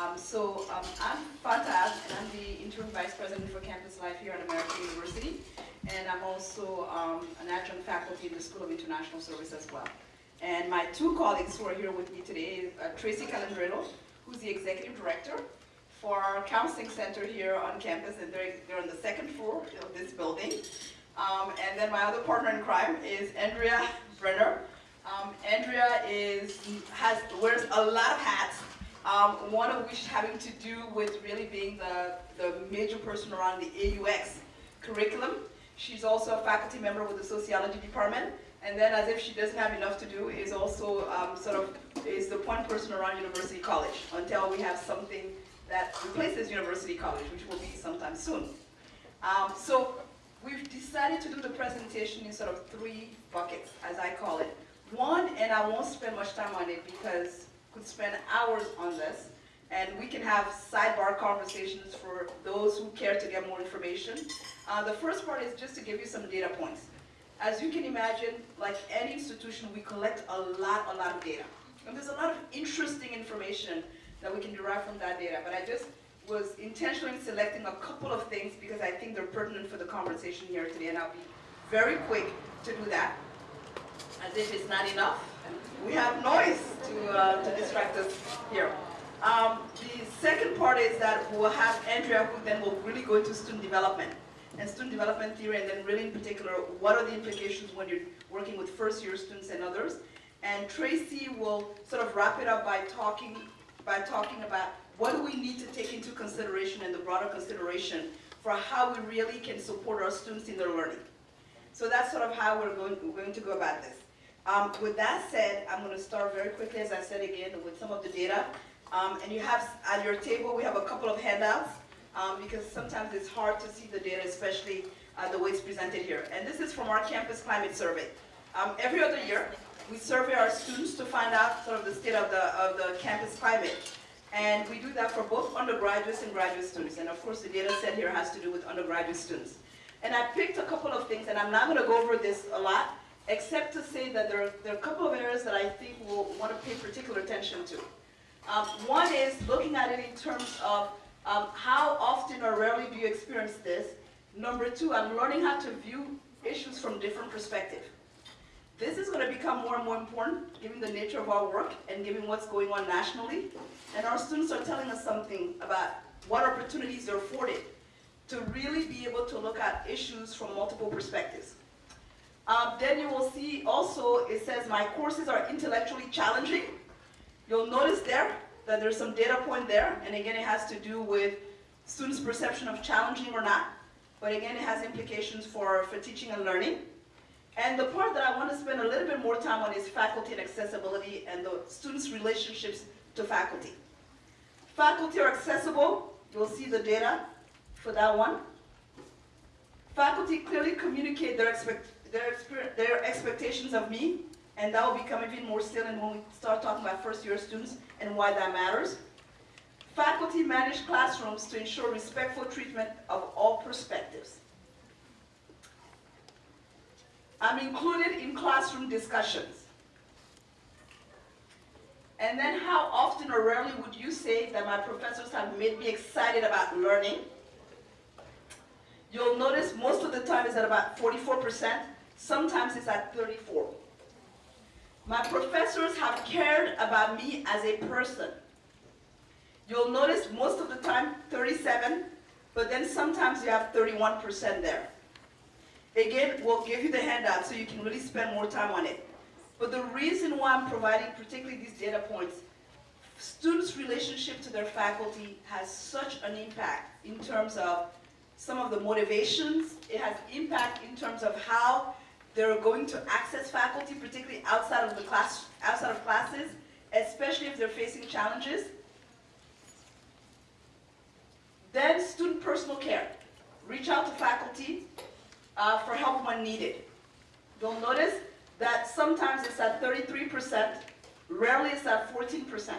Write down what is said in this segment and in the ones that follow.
Um, so um, I'm Fanta, and I'm the interim vice president for campus life here at American University. And I'm also um, an adjunct faculty in the School of International Service as well. And my two colleagues who are here with me today is uh, Tracy Callandrillo, who's the executive director for our counseling center here on campus, and they're, they're on the second floor of this building. Um, and then my other partner in crime is Andrea Brenner. Um, Andrea is, has, wears a lot of hats, um, one of which having to do with really being the, the major person around the AUX curriculum. She's also a faculty member with the sociology department. And then as if she doesn't have enough to do, is also um, sort of, is the point person around University College until we have something that replaces University College, which will be sometime soon. Um, so we've decided to do the presentation in sort of three buckets, as I call it. One, and I won't spend much time on it because could spend hours on this, and we can have sidebar conversations for those who care to get more information. Uh, the first part is just to give you some data points. As you can imagine, like any institution, we collect a lot, a lot of data. And there's a lot of interesting information that we can derive from that data, but I just was intentionally selecting a couple of things because I think they're pertinent for the conversation here today, and I'll be very quick to do that. As if it's not enough, we have noise to, uh, to distract us here. Um, the second part is that we'll have Andrea who then will really go into student development and student development theory and then really in particular what are the implications when you're working with first year students and others. And Tracy will sort of wrap it up by talking, by talking about what do we need to take into consideration and the broader consideration for how we really can support our students in their learning. So that's sort of how we're going, we're going to go about this. Um, with that said, I'm going to start very quickly, as I said again, with some of the data. Um, and you have, at your table, we have a couple of handouts, um, because sometimes it's hard to see the data, especially uh, the way it's presented here. And this is from our campus climate survey. Um, every other year, we survey our students to find out sort of the state of the, of the campus climate. And we do that for both undergraduates and graduate students. And of course, the data set here has to do with undergraduate students. And I picked a couple of things, and I'm not going to go over this a lot, except to say that there are, there are a couple of areas that I think we'll want to pay particular attention to. Um, one is looking at it in terms of um, how often or rarely do you experience this. Number two, I'm learning how to view issues from different perspectives. This is going to become more and more important given the nature of our work and given what's going on nationally. And our students are telling us something about what opportunities they're afforded to really be able to look at issues from multiple perspectives. Um, then you will see also, it says my courses are intellectually challenging. You'll notice there that there's some data point there, and again, it has to do with students' perception of challenging or not. But again, it has implications for, for teaching and learning. And the part that I want to spend a little bit more time on is faculty and accessibility and the students' relationships to faculty. Faculty are accessible. You'll see the data for that one. Faculty clearly communicate their expect their, their expectations of me, and that will become even more salient when we start talking about first year students and why that matters. Faculty manage classrooms to ensure respectful treatment of all perspectives. I'm included in classroom discussions. And then how often or rarely would you say that my professors have made me excited about learning? You'll notice most of the time is at about 44%. Sometimes it's at 34. My professors have cared about me as a person. You'll notice most of the time 37, but then sometimes you have 31% there. Again, we'll give you the handout so you can really spend more time on it. But the reason why I'm providing particularly these data points, students' relationship to their faculty has such an impact in terms of some of the motivations. It has impact in terms of how they're going to access faculty, particularly outside of the class, outside of classes, especially if they're facing challenges. Then student personal care. Reach out to faculty uh, for help when needed. You'll notice that sometimes it's at 33%, rarely it's at 14%.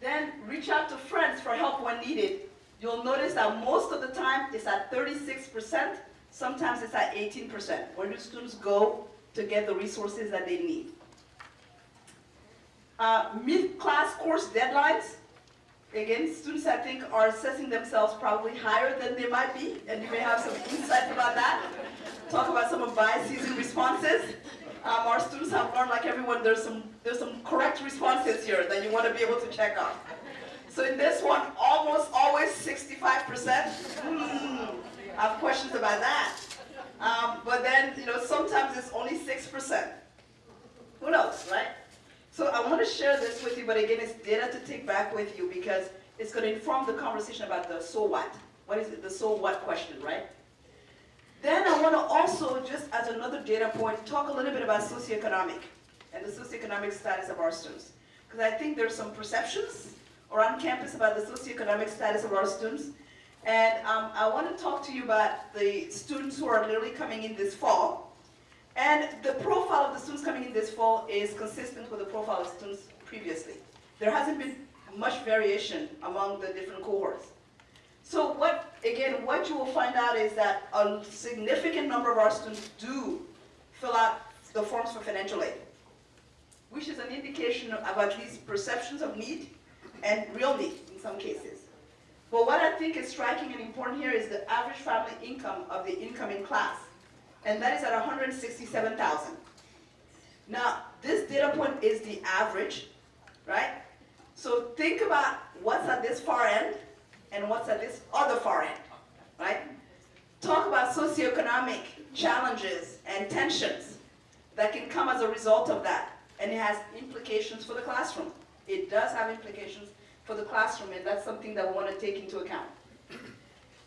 Then reach out to friends for help when needed. You'll notice that most of the time it's at 36%, Sometimes it's at 18%. Where do students go to get the resources that they need? Uh, Mid-class course deadlines. again, students I think are assessing themselves probably higher than they might be, and you may have some insight about that. Talk about some of biases in responses. Um, our students have learned, like everyone, there's some, there's some correct responses here that you want to be able to check off. So in this one, almost always 65%. Hmm, I have questions about that. Um, but then, you know, sometimes it's only 6%. Who knows, right? So I want to share this with you, but again, it's data to take back with you because it's going to inform the conversation about the so what. What is it, the so what question, right? Then I want to also, just as another data point, talk a little bit about socioeconomic and the socioeconomic status of our students. Because I think there's some perceptions around campus about the socioeconomic status of our students. And um, I want to talk to you about the students who are literally coming in this fall. And the profile of the students coming in this fall is consistent with the profile of students previously. There hasn't been much variation among the different cohorts. So what, again, what you will find out is that a significant number of our students do fill out the forms for financial aid, which is an indication of at least perceptions of need and real need in some cases. But what I think is striking and important here is the average family income of the incoming class, and that is at 167,000. Now, this data point is the average, right? So think about what's at this far end and what's at this other far end, right? Talk about socioeconomic challenges and tensions that can come as a result of that, and it has implications for the classroom. It does have implications for the classroom, and that's something that we want to take into account.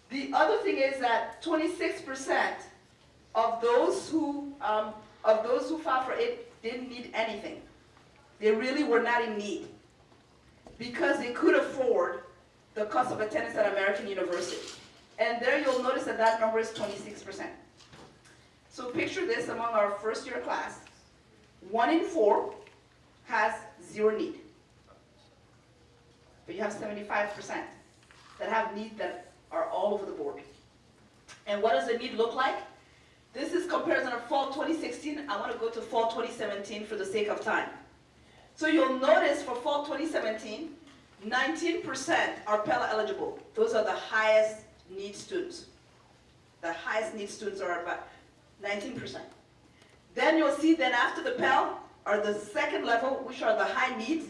The other thing is that 26% of those who um, of those who filed for it didn't need anything. They really were not in need because they could afford the cost of attendance at American University. And there you'll notice that that number is 26%. So picture this among our first year class. One in four has zero need. But you have 75% that have needs that are all over the board. And what does the need look like? This is comparison of fall 2016. I want to go to fall 2017 for the sake of time. So you'll notice for fall 2017, 19% are Pell eligible. Those are the highest need students. The highest need students are about 19%. Then you'll see then after the Pell are the second level, which are the high needs,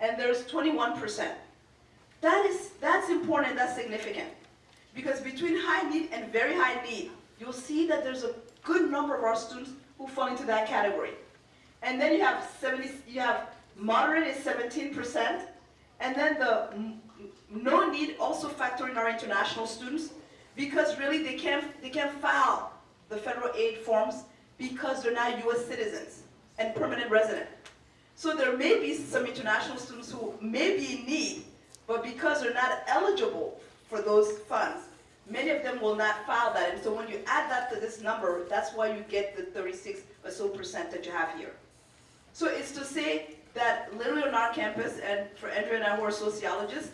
and there's 21%. That is, that's important, that's significant. Because between high need and very high need, you'll see that there's a good number of our students who fall into that category. And then you have 70, you have moderate is 17%, and then the no need also factor in our international students because really they can't, they can't file the federal aid forms because they're not US citizens and permanent resident. So there may be some international students who may be in need, but because they're not eligible for those funds, many of them will not file that. And so when you add that to this number, that's why you get the 36 or so percent that you have here. So it's to say that literally on our campus, and for Andrea and I who are sociologists,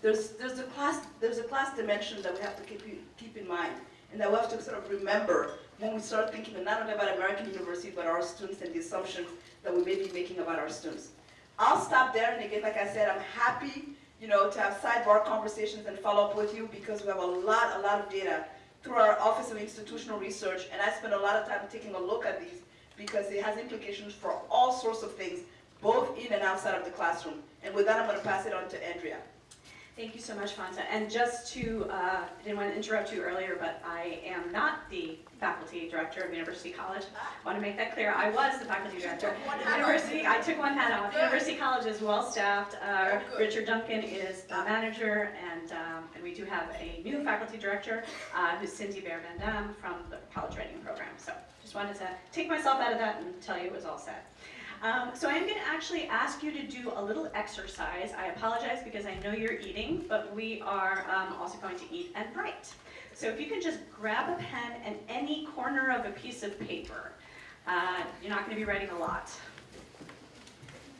there's, there's, a class, there's a class dimension that we have to keep, keep in mind, and that we have to sort of remember when we start thinking not only about American University, but our students and the assumptions that we may be making about our students. I'll stop there, and again, like I said, I'm happy you know, to have sidebar conversations and follow up with you because we have a lot, a lot of data through our Office of Institutional Research, and I spend a lot of time taking a look at these because it has implications for all sorts of things, both in and outside of the classroom. And with that, I'm going to pass it on to Andrea. Thank you so much, Fanta. And just to, uh, I didn't want to interrupt you earlier, but I am not the faculty director of University College. I want to make that clear. I was the faculty director University. I took one hat off. University College is well staffed. Uh, Richard Duncan is the manager, and um, and we do have a new faculty director uh, who's Cindy Bair Van Dam from the College Writing Program. So just wanted to take myself out of that and tell you it was all set. Um, so I'm going to actually ask you to do a little exercise. I apologize because I know you're eating, but we are um, also going to eat and write. So if you can just grab a pen and any corner of a piece of paper. Uh, you're not going to be writing a lot.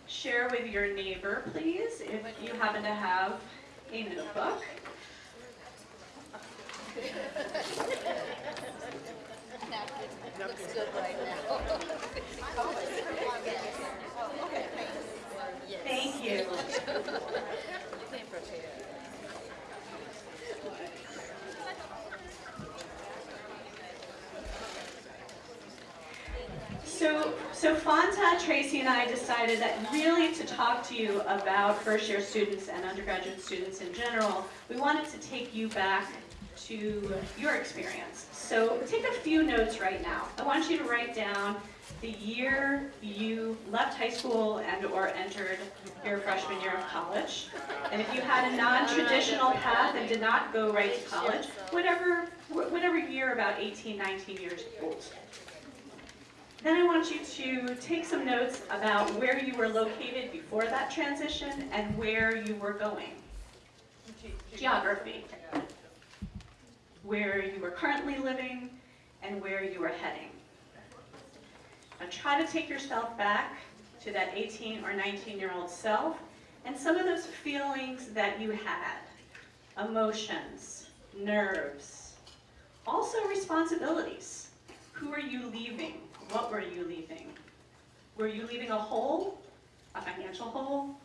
Share with your neighbor, please, if you happen to have a notebook. Looks good right now. Thank you. So, so Fanta, Tracy, and I decided that really to talk to you about first-year students and undergraduate students in general, we wanted to take you back to your experience. So take a few notes right now. I want you to write down the year you left high school and or entered your freshman year of college. And if you had a non-traditional path and did not go right to college, whatever, whatever year about 18, 19 years old. Then I want you to take some notes about where you were located before that transition and where you were going. Geography. Where you were currently living and where you were heading. Now try to take yourself back to that 18 or 19 year old self and some of those feelings that you had. Emotions, nerves, also responsibilities. Who are you leaving? What were you leaving? Were you leaving a hole, a financial hole,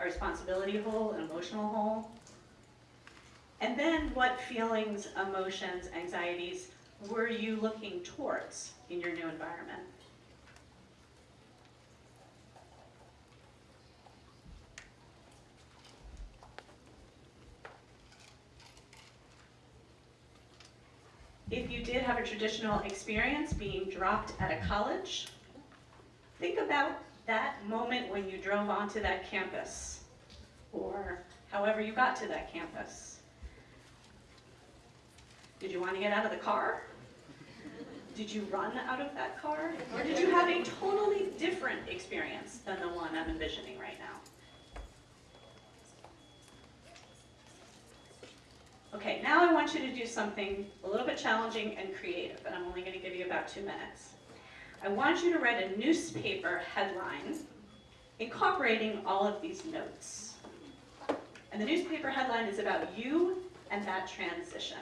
a responsibility hole, an emotional hole? And then what feelings, emotions, anxieties were you looking towards in your new environment? If you did have a traditional experience being dropped at a college, think about that moment when you drove onto that campus, or however you got to that campus. Did you want to get out of the car? Did you run out of that car? Or did you have a totally different experience than the one I'm envisioning right now? Okay, now I want you to do something a little bit challenging and creative, and I'm only going to give you about two minutes. I want you to write a newspaper headline incorporating all of these notes. And the newspaper headline is about you and that transition.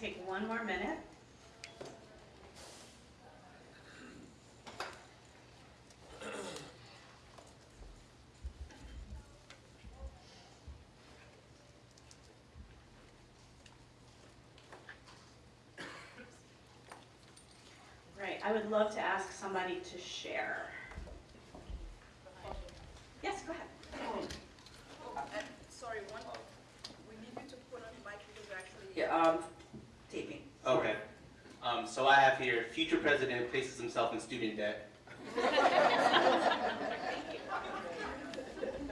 Take one more minute. Right, I would love to ask somebody to share. Yes, go ahead. Oh, and sorry, one, we need you to put on the mic because we're actually. Yeah, um, taping. Okay. Um, so I have here, future president places himself in student debt.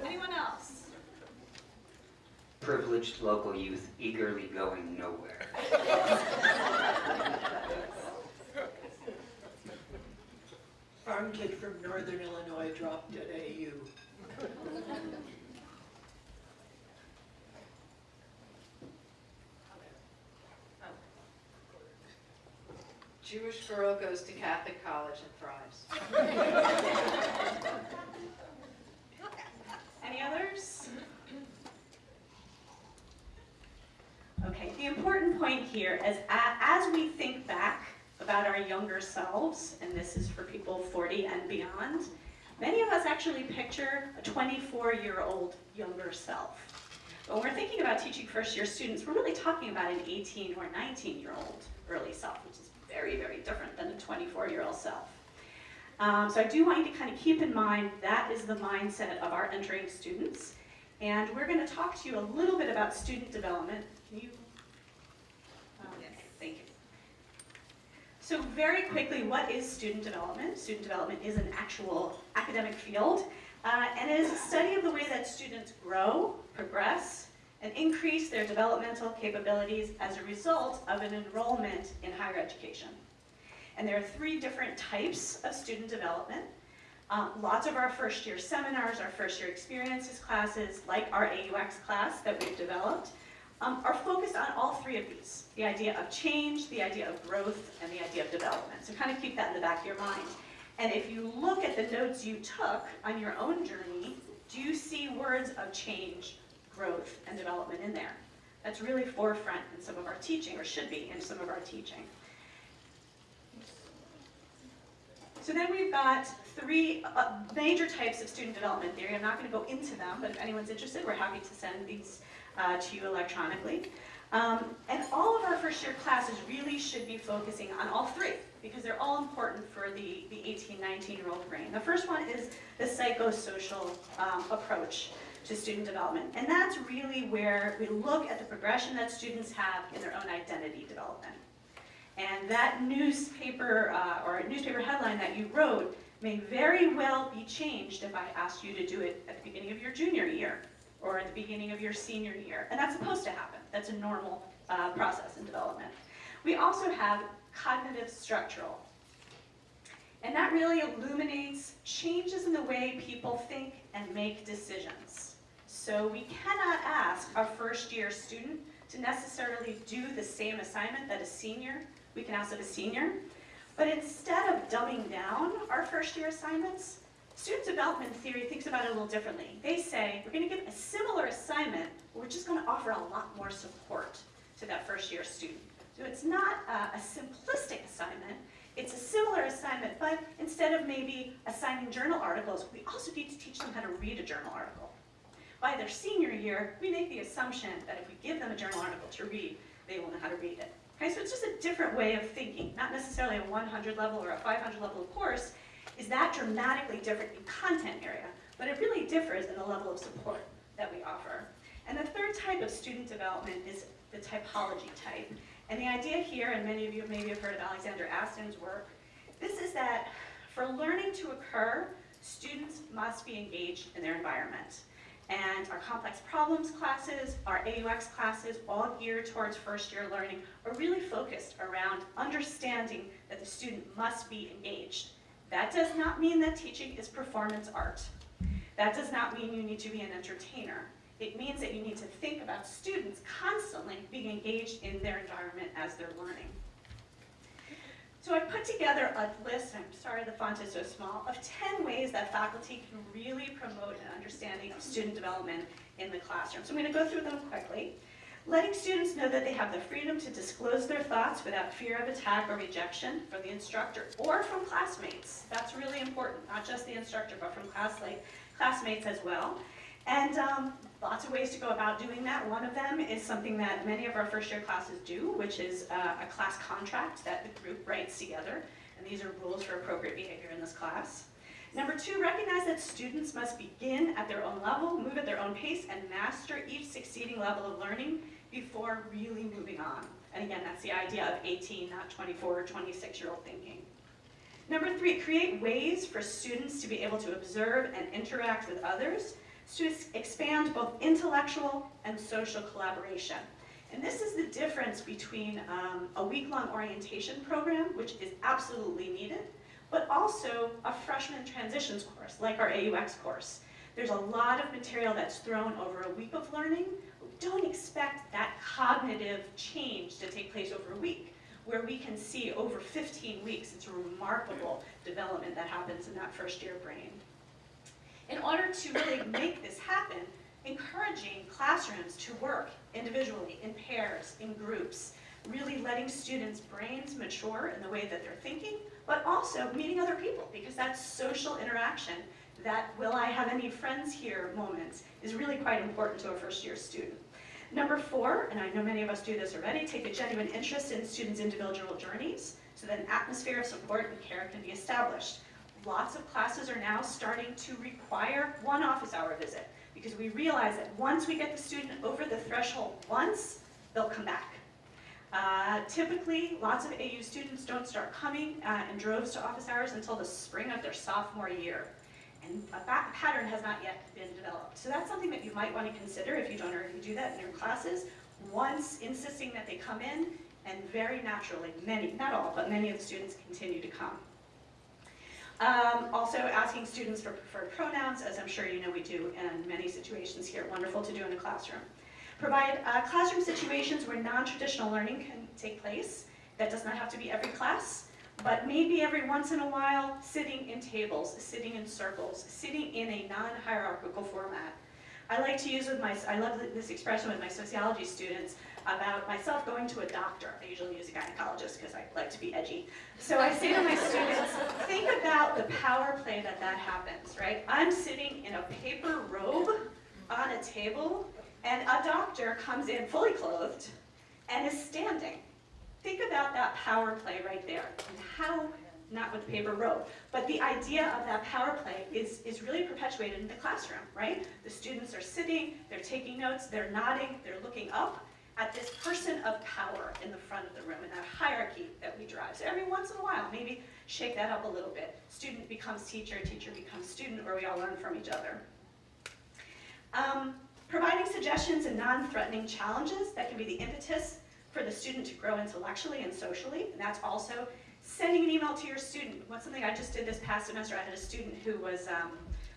Anyone else? Privileged local youth eagerly going nowhere. Farm kid from northern Illinois dropped at AU. Jewish girl goes to Catholic college and thrives. Any others? Okay, the important point here is as we think back about our younger selves, and this is for people 40 and beyond, many of us actually picture a 24-year-old younger self. When we're thinking about teaching first-year students, we're really talking about an 18 or 19-year-old early self, which is very, very different than a 24-year-old self. Um, so I do want you to kind of keep in mind that is the mindset of our entering students. And we're going to talk to you a little bit about student development. Can you? um, Thank you. So very quickly, what is student development? Student development is an actual academic field, uh, and it is a study of the way that students grow, progress, and increase their developmental capabilities as a result of an enrollment in higher education. And there are three different types of student development. Um, lots of our first year seminars, our first year experiences classes, like our AUX class that we've developed, um, are focused on all three of these. The idea of change, the idea of growth, and the idea of development. So kind of keep that in the back of your mind. And if you look at the notes you took on your own journey, do you see words of change, growth, and development in there? That's really forefront in some of our teaching, or should be in some of our teaching. So then we've got three uh, major types of student development theory. I'm not going to go into them, but if anyone's interested, we're happy to send these uh, to you electronically. Um, and all of our first year classes really should be focusing on all three because they're all important for the, the 18, 19 year old brain. The first one is the psychosocial um, approach to student development. And that's really where we look at the progression that students have in their own identity development. And that newspaper uh, or newspaper headline that you wrote may very well be changed if I asked you to do it at the beginning of your junior year or at the beginning of your senior year. And that's supposed to happen. That's a normal uh, process in development. We also have cognitive structural. And that really illuminates changes in the way people think and make decisions. So we cannot ask a first year student to necessarily do the same assignment that a senior, we can ask of a senior. But instead of dumbing down our first year assignments, student development theory thinks about it a little differently. They say, we're gonna give a similar assignment, but we're just gonna offer a lot more support to that first year student. So it's not a, a simplistic assignment, it's a similar assignment, but instead of maybe assigning journal articles, we also need to teach them how to read a journal article. By their senior year, we make the assumption that if we give them a journal article to read, they will know how to read it. Okay, so it's just a different way of thinking, not necessarily a 100 level or a 500 level course, is that dramatically different in content area, but it really differs in the level of support that we offer. And the third type of student development is the typology type. And the idea here, and many of you maybe have heard of Alexander Astin's work, this is that for learning to occur, students must be engaged in their environment. And our complex problems classes, our AUX classes, all geared towards first year learning, are really focused around understanding that the student must be engaged. That does not mean that teaching is performance art. That does not mean you need to be an entertainer. It means that you need to think about students constantly being engaged in their environment as they're learning. So I put together a list, I'm sorry the font is so small, of 10 ways that faculty can really promote an understanding of student development in the classroom. So I'm going to go through them quickly. Letting students know that they have the freedom to disclose their thoughts without fear of attack or rejection from the instructor or from classmates. That's really important, not just the instructor, but from class, classmates as well. And um, lots of ways to go about doing that. One of them is something that many of our first year classes do, which is uh, a class contract that the group writes together. And these are rules for appropriate behavior in this class. Number two, recognize that students must begin at their own level, move at their own pace, and master each succeeding level of learning before really moving on. And again, that's the idea of 18, not 24 or 26 year old thinking. Number three, create ways for students to be able to observe and interact with others to expand both intellectual and social collaboration. And this is the difference between um, a week-long orientation program, which is absolutely needed, but also a freshman transitions course, like our AUX course. There's a lot of material that's thrown over a week of learning. Don't expect that cognitive change to take place over a week, where we can see over 15 weeks, it's a remarkable development that happens in that first year brain. In order to really make this happen, encouraging classrooms to work individually, in pairs, in groups, really letting students' brains mature in the way that they're thinking, but also meeting other people, because that social interaction, that will I have any friends here moments, is really quite important to a first year student. Number four, and I know many of us do this already, take a genuine interest in students' individual journeys, so that an atmosphere of support and care can be established lots of classes are now starting to require one office hour visit because we realize that once we get the student over the threshold once, they'll come back. Uh, typically, lots of AU students don't start coming uh, in droves to office hours until the spring of their sophomore year. And a pattern has not yet been developed. So that's something that you might want to consider if you don't already do that in your classes. Once insisting that they come in And very naturally, many, not all, but many of the students continue to come. Um, also asking students for preferred pronouns, as I'm sure you know we do in many situations here, wonderful to do in a classroom. Provide uh, classroom situations where non-traditional learning can take place. That does not have to be every class, but maybe every once in a while, sitting in tables, sitting in circles, sitting in a non-hierarchical format. I like to use with my, I love this expression with my sociology students about myself going to a doctor. I usually use a gynecologist because I like to be edgy. So I say to my students, think about the power play that that happens, right? I'm sitting in a paper robe on a table and a doctor comes in fully clothed and is standing. Think about that power play right there and how, not with paper robe, but the idea of that power play is, is really perpetuated in the classroom, right? The students are sitting, they're taking notes, they're nodding, they're looking up at this person of power in the front of the room and that hierarchy that we drive. So every once in a while, maybe shake that up a little bit. Student becomes teacher, teacher becomes student, or we all learn from each other. Um, providing suggestions and non-threatening challenges that can be the impetus for the student to grow intellectually and socially. And that's also sending an email to your student. What's something I just did this past semester, I had a student who was um,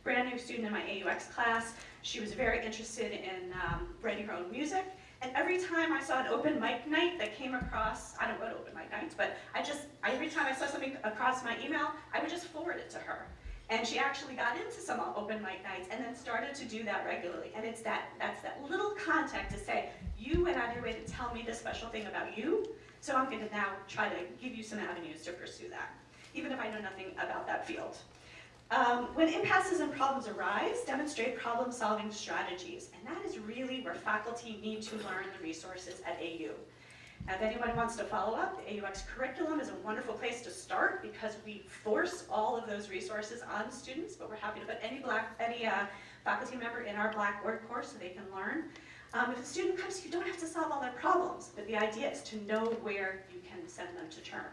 brand new student in my AUX class. She was very interested in um, writing her own music. And every time I saw an open mic night that came across, I don't go to open mic nights, but I just, every time I saw something across my email, I would just forward it to her. And she actually got into some open mic nights and then started to do that regularly. And it's that, that's that little contact to say, you went out of your way to tell me this special thing about you, so I'm gonna now try to give you some avenues to pursue that, even if I know nothing about that field. Um, when impasses and problems arise, demonstrate problem-solving strategies, and that is really where faculty need to learn the resources at AU. If anyone wants to follow up, the AUX curriculum is a wonderful place to start because we force all of those resources on students, but we're happy to put any black, any uh, faculty member in our Blackboard course so they can learn. Um, if a student comes, you don't have to solve all their problems, but the idea is to know where you can send them to turn.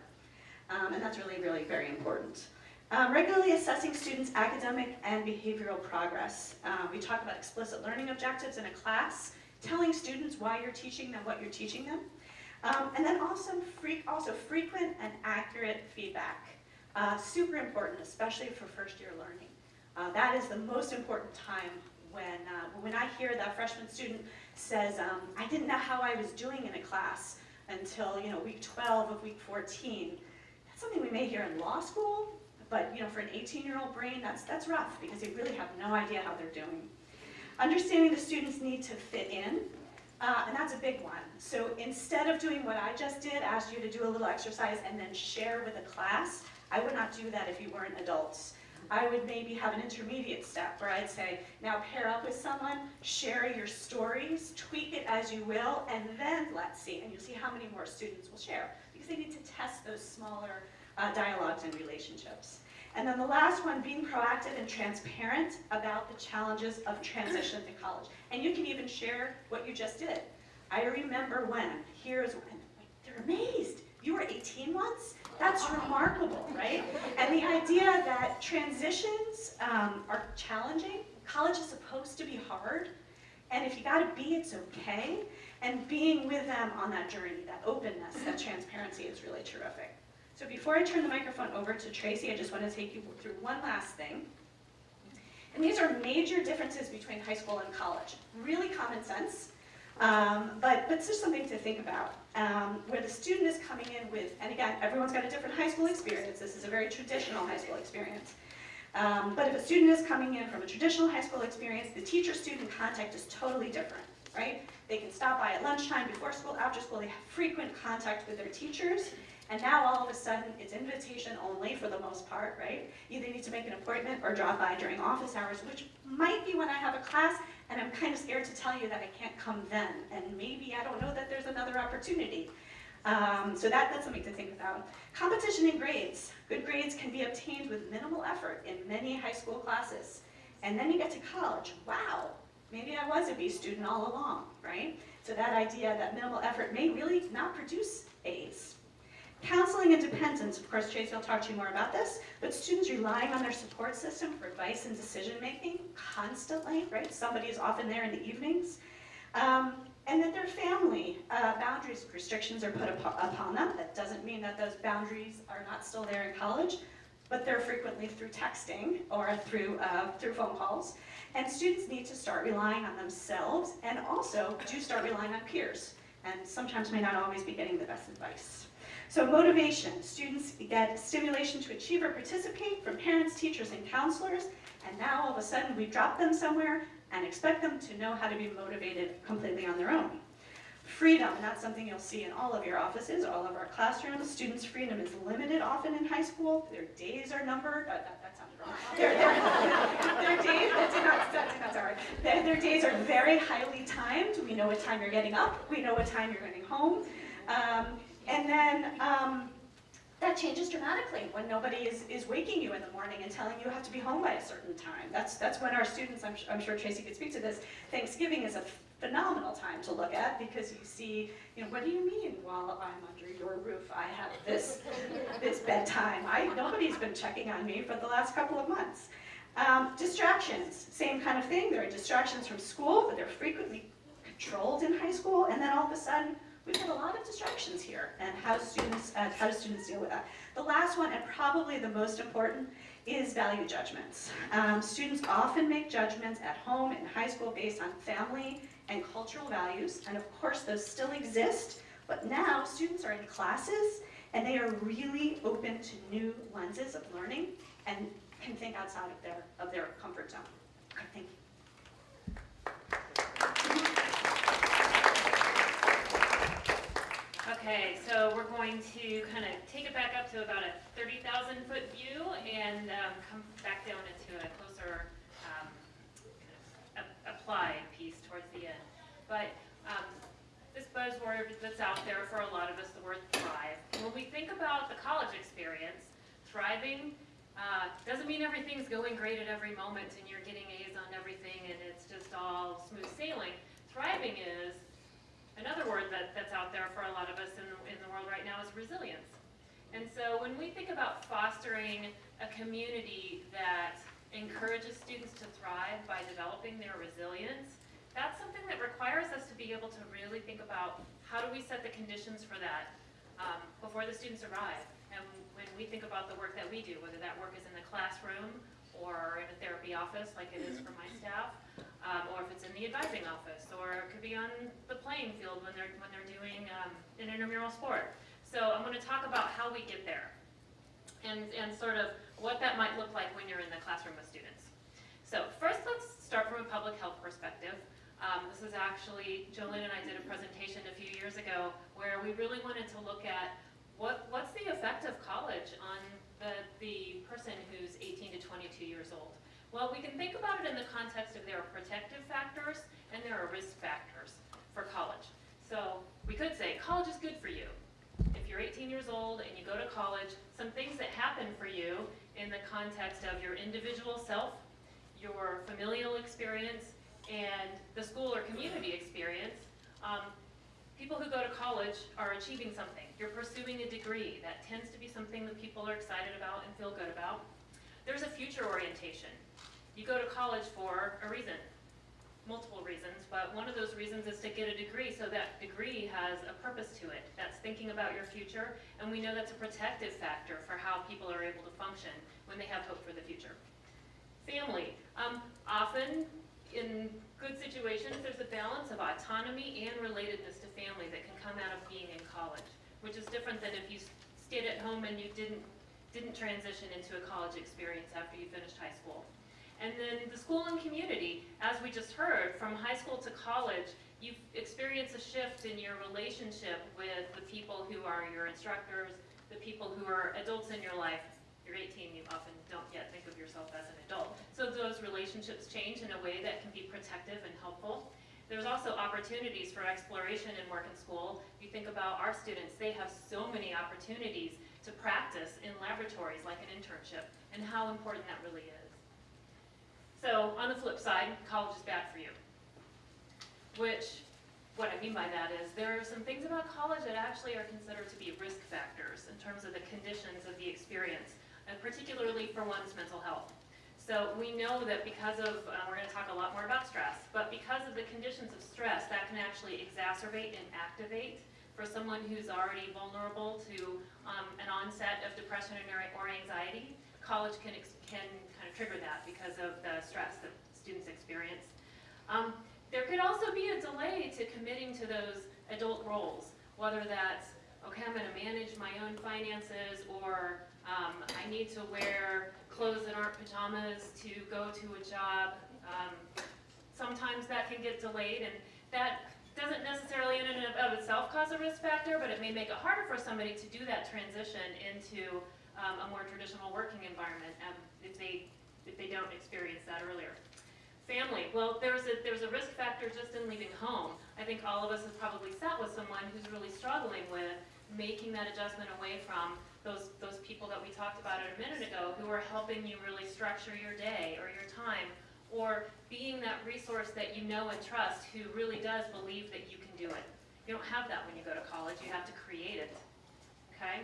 Um, and that's really, really very important. Um, regularly assessing students' academic and behavioral progress. Um, we talk about explicit learning objectives in a class, telling students why you're teaching them what you're teaching them. Um, and then also, free, also frequent and accurate feedback. Uh, super important, especially for first year learning. Uh, that is the most important time when, uh, when I hear that freshman student says, um, I didn't know how I was doing in a class until you know, week 12 of week 14. That's something we may hear in law school, but you know, for an 18-year-old brain, that's, that's rough because they really have no idea how they're doing. Understanding the students' need to fit in, uh, and that's a big one. So instead of doing what I just did, asked you to do a little exercise and then share with a class, I would not do that if you weren't adults. I would maybe have an intermediate step where I'd say, now pair up with someone, share your stories, tweak it as you will, and then let's see. And you'll see how many more students will share because they need to test those smaller uh, dialogues and relationships. And then the last one, being proactive and transparent about the challenges of transition to college. And you can even share what you just did. I remember when, here's when, they're amazed. You were 18 once? That's remarkable, right? And the idea that transitions um, are challenging, college is supposed to be hard, and if you got a B, it's okay. And being with them on that journey, that openness, that transparency is really terrific. So before I turn the microphone over to Tracy, I just want to take you through one last thing. And these are major differences between high school and college. Really common sense, um, but, but it's just something to think about. Um, where the student is coming in with, and again, everyone's got a different high school experience. This is a very traditional high school experience. Um, but if a student is coming in from a traditional high school experience, the teacher-student contact is totally different, right? They can stop by at lunchtime, before school, after school. They have frequent contact with their teachers. And now all of a sudden, it's invitation only for the most part, right? You either need to make an appointment or drop by during office hours, which might be when I have a class, and I'm kind of scared to tell you that I can't come then, and maybe I don't know that opportunity. Um, so that, that's something to think about. Competition in grades. Good grades can be obtained with minimal effort in many high school classes. And then you get to college. Wow, maybe I was a B student all along, right? So that idea that minimal effort may really not produce A's. Counseling and dependence, of course, Tracy will talk to you more about this, but students relying on their support system for advice and decision making constantly, right? Somebody is often there in the evenings. Um, and that their family uh, boundaries, restrictions are put upo- upon them. That doesn't mean that those boundaries are not still there in college, but they're frequently through texting or through, uh, through phone calls. And students need to start relying on themselves and also do start relying on peers. And sometimes may not always be getting the best advice. So motivation, students get stimulation to achieve or participate from parents, teachers, and counselors. And now all of a sudden we drop them somewhere and expect them to know how to be motivated completely on their own. Freedom, and that's something you'll see in all of your offices, all of our classrooms. Students' freedom is limited often in high school. Their days are numbered. Uh, that, that sounded wrong. Their, their, their days, that did not, that did not sound right. Their, their days are very highly timed. We know what time you're getting up. We know what time you're getting home. Um, and then um, that changes dramatically when nobody is, is waking you in the morning and telling you have to be home by a certain time. That's, that's when our students, I'm, I'm sure Tracy could speak to this, Thanksgiving is a phenomenal time to look at because you see, you know, what do you mean while I'm under your roof I have this, this bedtime? I, nobody's been checking on me for the last couple of months. Um, distractions, same kind of thing. There are distractions from school, but they're frequently controlled in high school, and then all of a sudden, we've got a lot of distractions here, and how students, uh, how do students deal with that? The last one, and probably the most important, is value judgments. Um, students often make judgments at home in high school based on family and cultural values, and of course those still exist, but now students are in classes and they are really open to new lenses of learning and can think outside of their, of their comfort zone. Thank you. Okay, so we're going to kind of take it back up to about a 30,000 foot view and um, come back down into a closer um, kind of applied piece towards the end. But um, this buzzword that's out there for a lot of us, the word thrive. When we think about the college experience, thriving uh, doesn't mean everything's going great at every moment and you're getting A's on everything and it's just all smooth sailing. Thriving is Another word that, that's out there for a lot of us in, in the world right now is resilience. And so when we think about fostering a community that encourages students to thrive by developing their resilience, that's something that requires us to be able to really think about how do we set the conditions for that um, before the students arrive. And when we think about the work that we do, whether that work is in the classroom or in a therapy office like it is for my staff, um, or if it's in the advising office, or it could be on the playing field when they're, when they're doing um, an intramural sport. So I'm going to talk about how we get there and, and sort of what that might look like when you're in the classroom with students. So first, let's start from a public health perspective. Um, this is actually, Jolene and I did a presentation a few years ago where we really wanted to look at what, what's the effect of college on the, the person who's 18 to 22 years old. Well, we can think about it in the context of there are protective factors and there are risk factors for college. So we could say college is good for you. If you're 18 years old and you go to college, some things that happen for you in the context of your individual self, your familial experience, and the school or community experience. Um, people who go to college are achieving something. You're pursuing a degree. That tends to be something that people are excited about and feel good about. There's a future orientation. You go to college for a reason, multiple reasons, but one of those reasons is to get a degree, so that degree has a purpose to it. That's thinking about your future, and we know that's a protective factor for how people are able to function when they have hope for the future. Family. Um, often, in good situations, there's a balance of autonomy and relatedness to family that can come out of being in college, which is different than if you stayed at home and you didn't, didn't transition into a college experience after you finished high school. And then the school and community, as we just heard, from high school to college, you experience a shift in your relationship with the people who are your instructors, the people who are adults in your life. You're 18, you often don't yet think of yourself as an adult. So those relationships change in a way that can be protective and helpful. There's also opportunities for exploration in work and school. You think about our students, they have so many opportunities to practice in laboratories like an internship and how important that really is. So on the flip side, college is bad for you. Which, what I mean by that is, there are some things about college that actually are considered to be risk factors in terms of the conditions of the experience, and particularly for one's mental health. So we know that because of, uh, we're gonna talk a lot more about stress, but because of the conditions of stress, that can actually exacerbate and activate for someone who's already vulnerable to um, an onset of depression or anxiety. College can, can kind of trigger that because of the stress that students experience. Um, There could also be a delay to committing to those adult roles, whether that's, okay, I'm gonna manage my own finances, or um, I need to wear clothes that aren't pajamas to go to a job. Um, Sometimes that can get delayed, and that doesn't necessarily in and of itself cause a risk factor, but it may make it harder for somebody to do that transition into um, a more traditional working environment um, if they, if they don't experience that earlier. Family, well, there's a, there's a risk factor just in leaving home. I think all of us have probably sat with someone who's really struggling with making that adjustment away from those, those people that we talked about a minute ago who are helping you really structure your day or your time, or being that resource that you know and trust who really does believe that you can do it. You don't have that when you go to college, you have to create it, okay?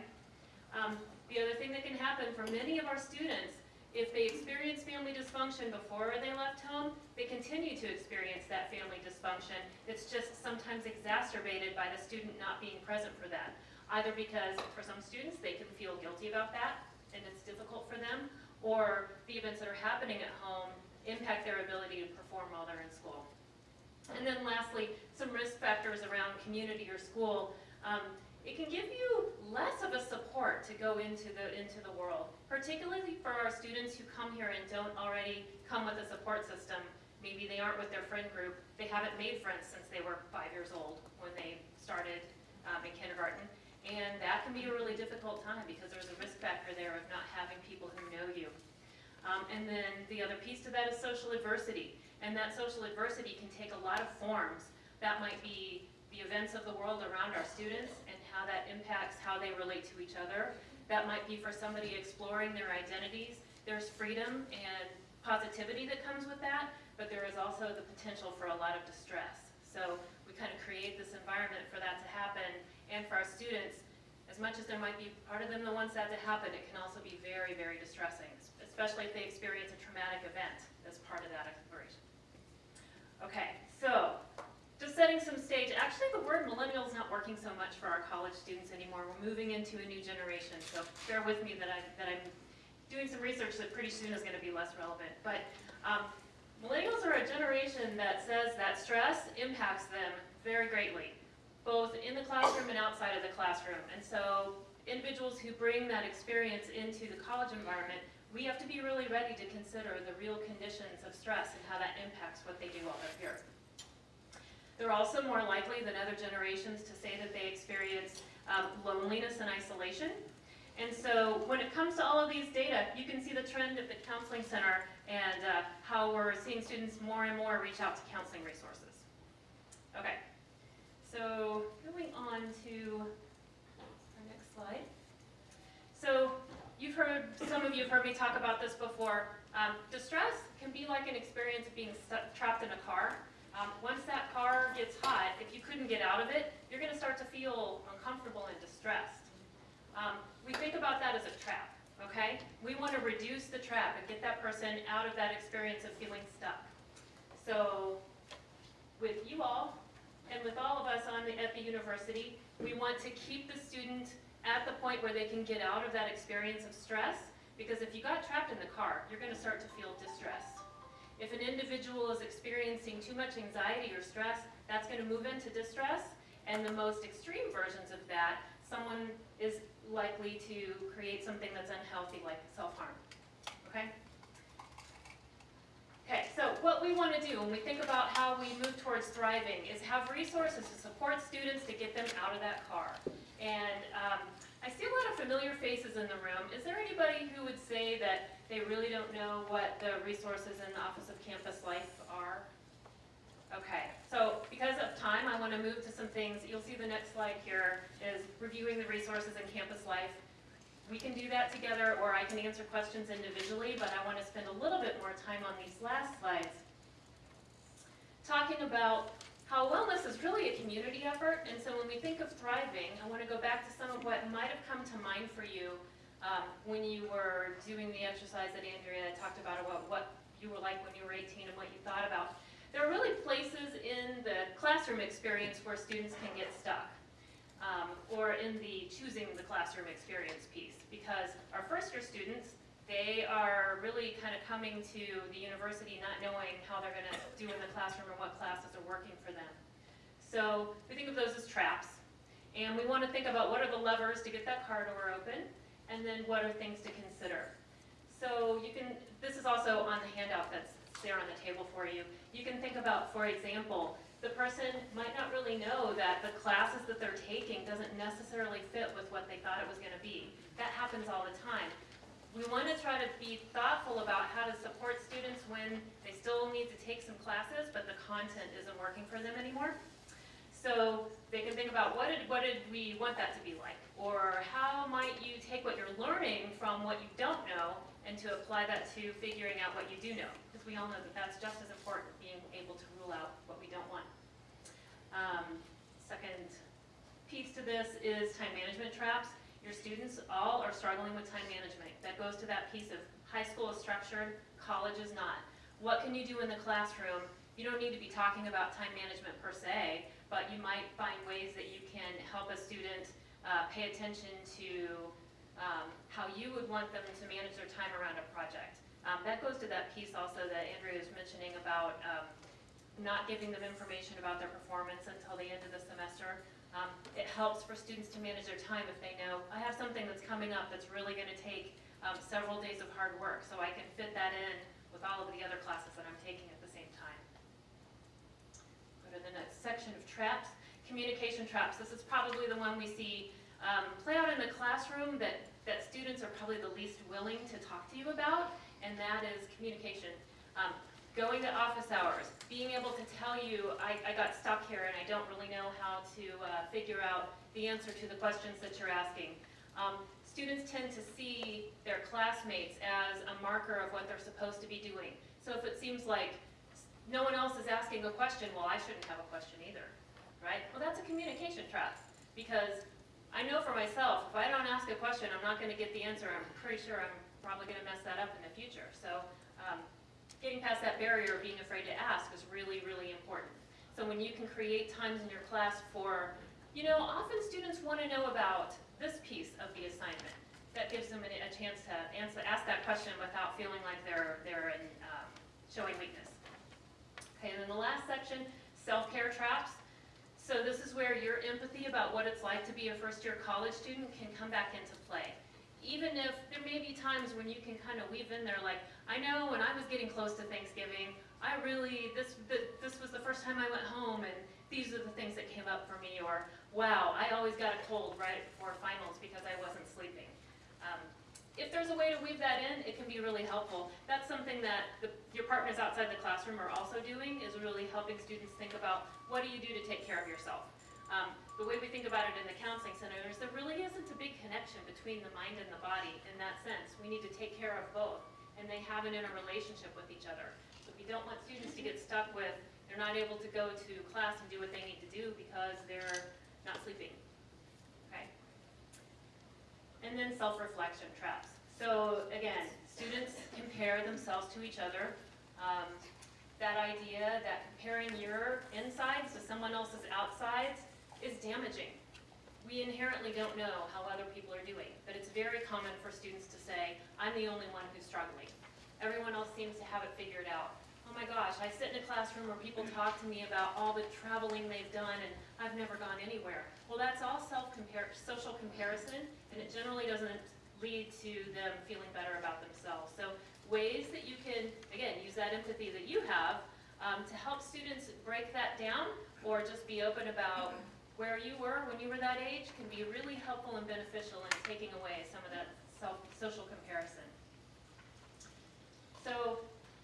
Um, the other thing that can happen for many of our students, if they experience family dysfunction before they left home, they continue to experience that family dysfunction. It's just sometimes exacerbated by the student not being present for that. Either because for some students, they can feel guilty about that and it's difficult for them, or the events that are happening at home impact their ability to perform while they're in school. And then lastly, some risk factors around community or school. Um, it can give you less of a support to go into the, into the world, particularly for our students who come here and don't already come with a support system. Maybe they aren't with their friend group. They haven't made friends since they were five years old when they started um, in kindergarten. And that can be a really difficult time because there's a risk factor there of not having people who know you. Um, and then the other piece to that is social adversity. And that social adversity can take a lot of forms. That might be the events of the world around our students how that impacts how they relate to each other. That might be for somebody exploring their identities. There's freedom and positivity that comes with that, but there is also the potential for a lot of distress. So we kind of create this environment for that to happen. And for our students, as much as there might be part of them that wants that to happen, it can also be very, very distressing, especially if they experience a traumatic event as part of that exploration. Okay, so just setting some stage. Actually, the word millennial is not working so much for our college students anymore. We're moving into a new generation, so bear with me that, I, that I'm doing some research that pretty soon is going to be less relevant. But um, millennials are a generation that says that stress impacts them very greatly, both in the classroom and outside of the classroom. And so individuals who bring that experience into the college environment, we have to be really ready to consider the real conditions of stress and how that impacts what they do while they're here. They're also more likely than other generations to say that they experience um, loneliness and isolation. And so when it comes to all of these data, you can see the trend at the Counseling Center and uh, how we're seeing students more and more reach out to counseling resources. Okay, so going on to our next slide. So you've heard, some of you have heard me talk about this before. Um, distress can be like an experience of being trapped in a car. Um, once that car gets hot, if you couldn't get out of it, you're going to start to feel uncomfortable and distressed. Um, we think about that as a trap, okay? We want to reduce the trap and get that person out of that experience of feeling stuck. So with you all and with all of us on the, at the university, we want to keep the student at the point where they can get out of that experience of stress because if you got trapped in the car, you're going to start to feel distressed. If an individual is experiencing too much anxiety or stress, that's going to move into distress. And the most extreme versions of that, someone is likely to create something that's unhealthy like self-harm. Okay? Okay, so what we want to do when we think about how we move towards thriving is have resources to support students to get them out of that car. And um, I see a lot of familiar faces in the room. Is there anybody who would say that they really don't know what the resources in the Office of Campus Life are? Okay, so because of time, I want to move to some things. You'll see the next slide here is reviewing the resources in Campus Life. We can do that together, or I can answer questions individually, but I want to spend a little bit more time on these last slides talking about how wellness is really a community effort, and so when we think of thriving, I want to go back to some of what might have come to mind for you Um, when you were doing the exercise that Andrea talked about, about what you were like when you were 18 and what you thought about, there are really places in the classroom experience where students can get stuck. Um, or in the choosing the classroom experience piece, because our first year students, they are really kind of coming to the university not knowing how they're gonna do in the classroom or what classes are working for them. So we think of those as traps, and we wanna think about what are the levers to get that car door open, and then what are things to consider. So you can, this is also on the handout that's there on the table for you. You can think about, for example, the person might not really know that the classes that they're taking doesn't necessarily fit with what they thought it was gonna be. That happens all the time. We wanna try to be thoughtful about how to support students when they still need to take some classes, but the content isn't working for them anymore. So they can think about what did, what did we want that to be like? Or how might you take what you're learning from what you don't know and to apply that to figuring out what you do know? Because we all know that that's just as important, as being able to rule out what we don't want. Um, second piece to this is time management traps. Your students all are struggling with time management. That goes to that piece of high school is structured, college is not. What can you do in the classroom? You don't need to be talking about time management per se, but you might find ways that you can help a student uh, pay attention to um, how you would want them to manage their time around a project. Um, that goes to that piece also that Andrea was mentioning about um, not giving them information about their performance until the end of the semester. Um, it helps for students to manage their time if they know, I have something that's coming up that's really gonna take um, several days of hard work, so I can fit that in with all of the other classes that I'm taking at. To the next section of traps. Communication traps. This is probably the one we see um, play out in the classroom that, that students are probably the least willing to talk to you about, and that is communication. Um, going to office hours, being able to tell you, I, I got stuck here and I don't really know how to uh, figure out the answer to the questions that you're asking. Um, students tend to see their classmates as a marker of what they're supposed to be doing. So if it seems like no one else is asking a question, well, I shouldn't have a question either, right? Well, that's a communication trap because I know for myself, if I don't ask a question, I'm not gonna get the answer. I'm pretty sure I'm probably gonna mess that up in the future. So um, getting past that barrier of being afraid to ask is really, really important. So when you can create times in your class for, you know, often students want to know about this piece of the assignment. That gives them a, a chance to answer, ask that question without feeling like they're, they're in, um, showing weakness. And then the last section, self-care traps. So this is where your empathy about what it's like to be a first-year college student can come back into play. Even if there may be times when you can kind of weave in there like, I know when I was getting close to Thanksgiving, I really, this, this was the first time I went home and these are the things that came up for me, or wow, I always got a cold right before finals because I wasn't sleeping. If there's a way to weave that in, it can be really helpful. That's something that the, your partners outside the classroom are also doing, is really helping students think about what do you do to take care of yourself. Um, the way we think about it in the counseling center is there really isn't a big connection between the mind and the body in that sense. We need to take care of both and they have an interrelationship with each other. So we don't want students to get stuck with, they're not able to go to class and do what they need to do because they're not sleeping? And then self-reflection traps. So again, students compare themselves to each other. Um, that idea that comparing your insides to someone else's outsides is damaging. We inherently don't know how other people are doing, but it's very common for students to say, I'm the only one who's struggling. Everyone else seems to have it figured out. Oh my gosh, I sit in a classroom where people talk to me about all the traveling they've done and I've never gone anywhere. Well, that's all self-compare, social comparison, and it generally doesn't lead to them feeling better about themselves. So ways that you can, again, use that empathy that you have um, to help students break that down or just be open about where you were when you were that age can be really helpful and beneficial in taking away some of that self, social comparison. So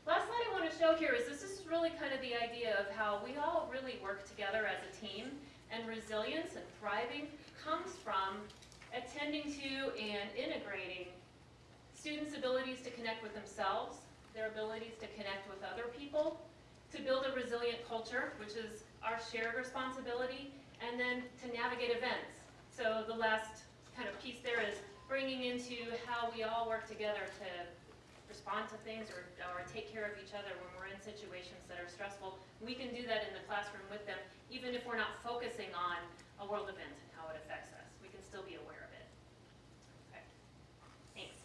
last slide I want to show here is this is really kind of the idea of how we all really work together as a team and resilience and thriving comes from attending to and integrating students' abilities to connect with themselves, their abilities to connect with other people, to build a resilient culture, which is our shared responsibility, and then to navigate events. So the last kind of piece there is bringing into how we all work together to respond to things or, or take care of each other when we're in situations that are stressful. We can do that in the classroom with them, even if we're not focusing on a world event and how it affects us. We can still be aware of it. Thanks.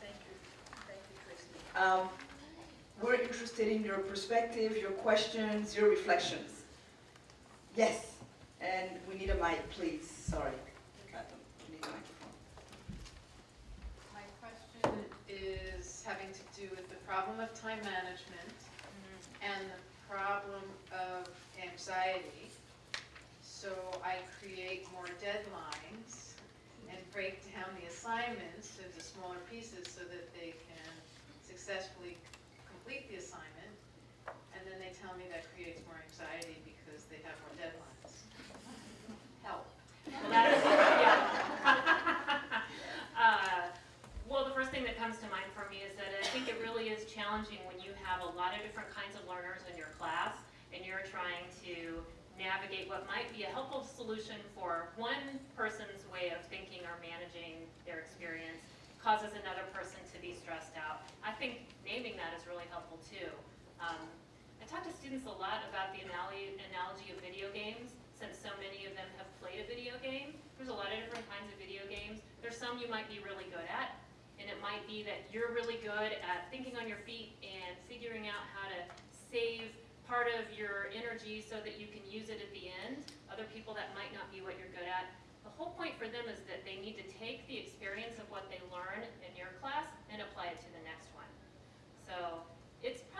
Thank you, thank you. Um, We're interested in your perspective, your questions, your reflections. Yes, and we need a mic, please, sorry. We need a microphone. My question is having to do with the problem of time management mm-hmm. and the problem of anxiety. So I create more deadlines and break down the assignments into smaller pieces so that they can successfully complete the assignment. And then they tell me that creates more anxiety because they have more deadlines. Help. That is- yeah. Uh, Well, the first thing that comes to mind for me is that I think it really is challenging when you have a lot of different kinds of learners in your class, and you're trying to navigate what might be a helpful solution for one person's way of thinking or managing their experience causes another person to be stressed out. I think naming that is really helpful too. Um, I talk to students a lot about the analogy, analogy of video games, since so many of them have played a video game. There's a lot of different kinds of video games. There's some you might be really good at, and it might be that you're really good at thinking on your feet and figuring out how to save part of your energy so that you can use it at the end. Other people, that might not be what you're good at. The whole point for them is that they need to take the experience of what they learn in your class and apply it to the next one. So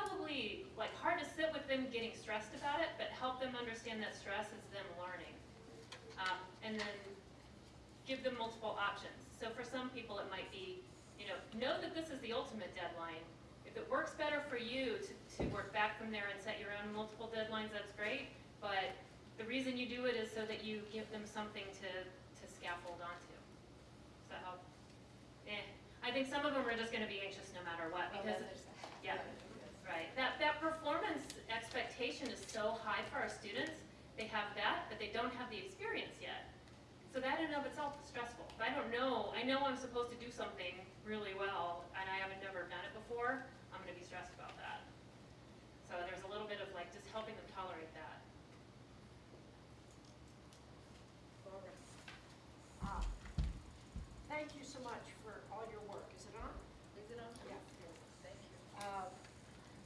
probably like hard to sit with them getting stressed about it, but help them understand that stress is them learning. Um, and then give them multiple options. So for some people, it might be, you know, know that this is the ultimate deadline. If it works better for you to, to work back from there and set your own multiple deadlines, that's great. But the reason you do it is so that you give them something to, to scaffold onto. Does that help? Eh, I think some of them are just gonna be anxious no matter what, because, yeah, right. That, that performance expectation is so high for our students, they have that, but they don't have the experience yet. So that in and of itself is stressful. If I don't know, I know I'm supposed to do something really well, and I haven't never done it before, I'm gonna be stressed about that. So there's a little bit of like just helping them tolerate that. Uh, Thank you so much for all your work. Is it on? Is it on? Yeah. Thank you. Uh,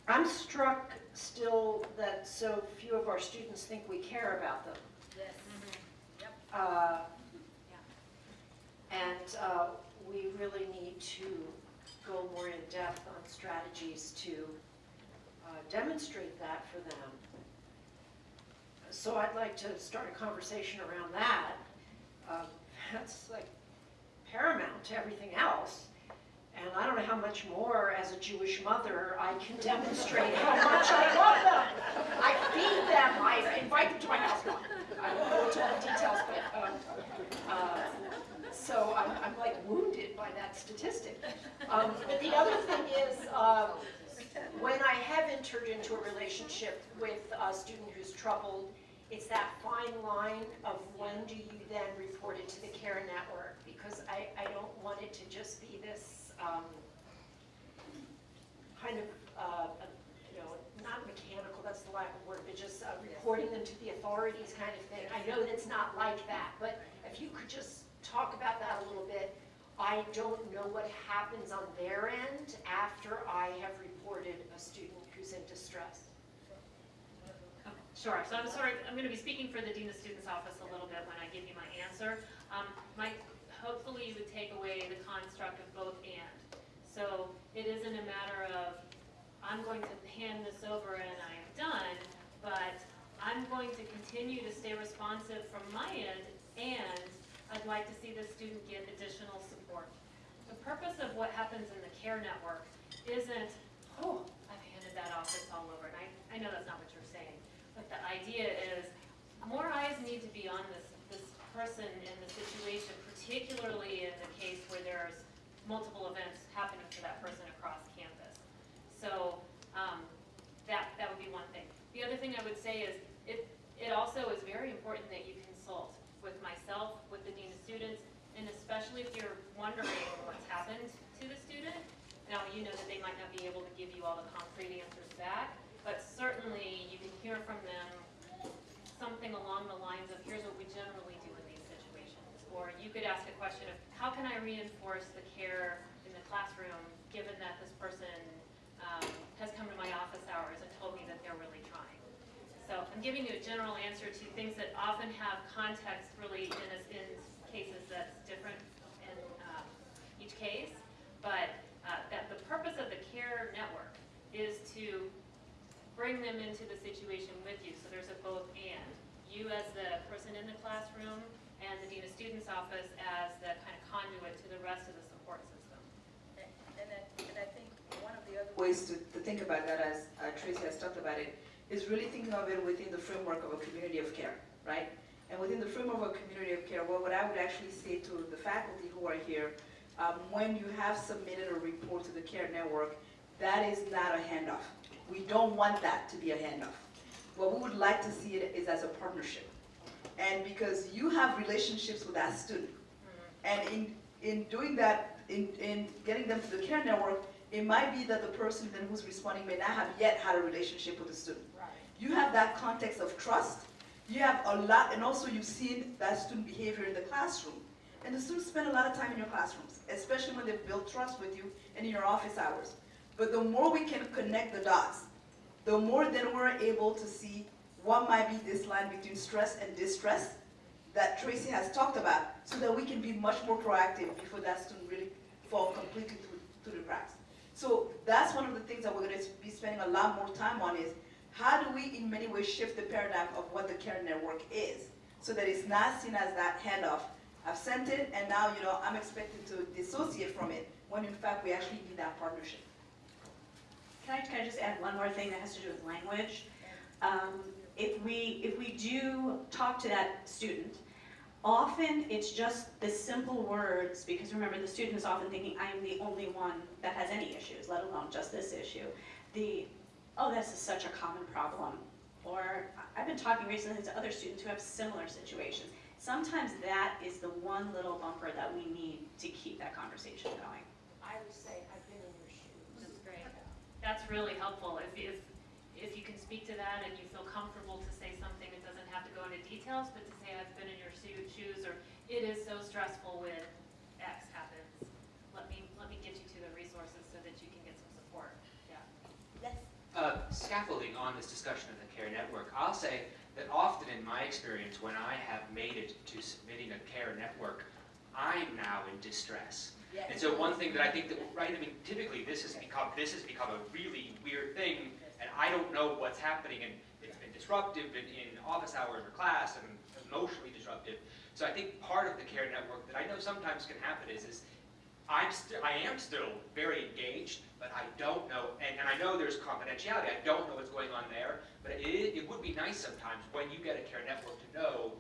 I'm struck still that so few of our students think we care about them. Yes. Uh, And uh, we really need to go more in depth on strategies to uh, demonstrate that for them. So I'd like to start a conversation around that. Uh, That's like paramount to everything else. And I don't know how much more, as a Jewish mother, I can demonstrate how much I love them. I feed them, I invite them to my house. I won't go into all the details, but, um, uh, so I'm, I'm like wounded by that statistic. Um, But the other thing is, uh, when I have entered into a relationship with a student who's troubled, it's that fine line of when do you then report it to the care network? Because I, I don't want it to just be this um, kind of, uh, you know, not mechanical, that's the lack of word, but just uh, reporting them to the authorities kind of thing. I know that it's not like that, but if you could just talk about that a little bit. I don't know what happens on their end after I have reported a student who's in distress. Sure, so I'm sorry, I'm gonna be speaking for the Dean of Students Office a little bit when I give you my answer. Um, my, hopefully you would take away the construct of both and. So it isn't a matter of, I'm going to hand this over and I am done, but I'm going to continue to stay responsive from my end, and I'd like to see the student get additional support. The purpose of what happens in the care network isn't, oh, I've handed that off, it's all over, and I, I know that's not what you're saying. But the idea is, more eyes need to be on this person in the situation, particularly in the case where there's multiple events happening for that person across campus. So, um, that, that would be one thing. The other thing I would say is, if, it also is very important that you consult with myself, with the dean of students, and especially if you're wondering what's happened to the student. Now, you know that they might not be able to give you all the concrete answers back, but certainly you can hear from them something along the lines of, here's what we generally do in these situations. Or you could ask question of, how can I reinforce the care in the classroom, given that this person um, has come to my office hours and told me that they're really trying? So I'm giving you a general answer to things that often have context really in, a- in cases that's different in um, each case. But uh, that the purpose of the CARE network is to bring them into the situation with you. So there's a both and. You as the person in the classroom and the Dean of Students Office as the kind of conduit to the rest of the support system. And then, and I think one of the other ways to, to think about that, as uh, Tracy has talked about it, is really thinking of it within the framework of a community of care, right? And within the framework of a community of care, well, what I would actually say to the faculty who are here, um, when you have submitted a report to the care network, that is not a handoff. We don't want that to be a handoff. What we would like to see it is as a partnership. And because you have relationships with that student, mm-hmm. and in, in doing that, in, in getting them to the care network, it might be that the person then who's responding may not have yet had a relationship with the student. Right. You have that context of trust, you have a lot, and also you've seen that student behavior in the classroom. And the students spend a lot of time in your classrooms, especially when they've built trust with you and in your office hours. But the more we can connect the dots, the more then we're able to see what might be this line between stress and distress that Tracy has talked about, so that we can be much more proactive before that student really fall completely through, through the cracks. So that's one of the things that we're gonna be spending a lot more time on is, how do we in many ways shift the paradigm of what the care network is, so that it's not seen as that handoff. I've sent it, and now, you know, I'm expected to dissociate from it, when in fact, we actually need that partnership. Can I, can I just add one more thing that has to do with language? Um, If we, if we do talk to that student, often it's just the simple words, because remember, the student is often thinking, I am the only one that has any issues, let alone just this issue. The, oh, this is such a common problem. Or, I've been talking recently to other students who have similar situations. Sometimes that is the one little bumper that we need to keep that conversation going. I would say, I've been in your shoes. That's great. That's really helpful. If, if, if you can speak to that and you feel comfortable to say something, it doesn't have to go into details, but to say, I've been in your shoes, or it is so stressful when X happens. Let me, let me get you to the resources so that you can get some support. Yeah. uh, scaffolding on this discussion of the CARE network, I'll say that often in my experience, when I have made it to submitting a CARE network, I'm now in distress. And so one thing that I think that, right, I mean, typically this has become, this has become a really weird thing, and I don't know what's happening, and it's been disruptive in, in office hours or class, and emotionally disruptive. So I think part of the CARE network that I know sometimes can happen is, is I'm still, I am still very engaged, but I don't know, and, and I know there's confidentiality, I don't know what's going on there, but it, it would be nice sometimes when you get a care network to know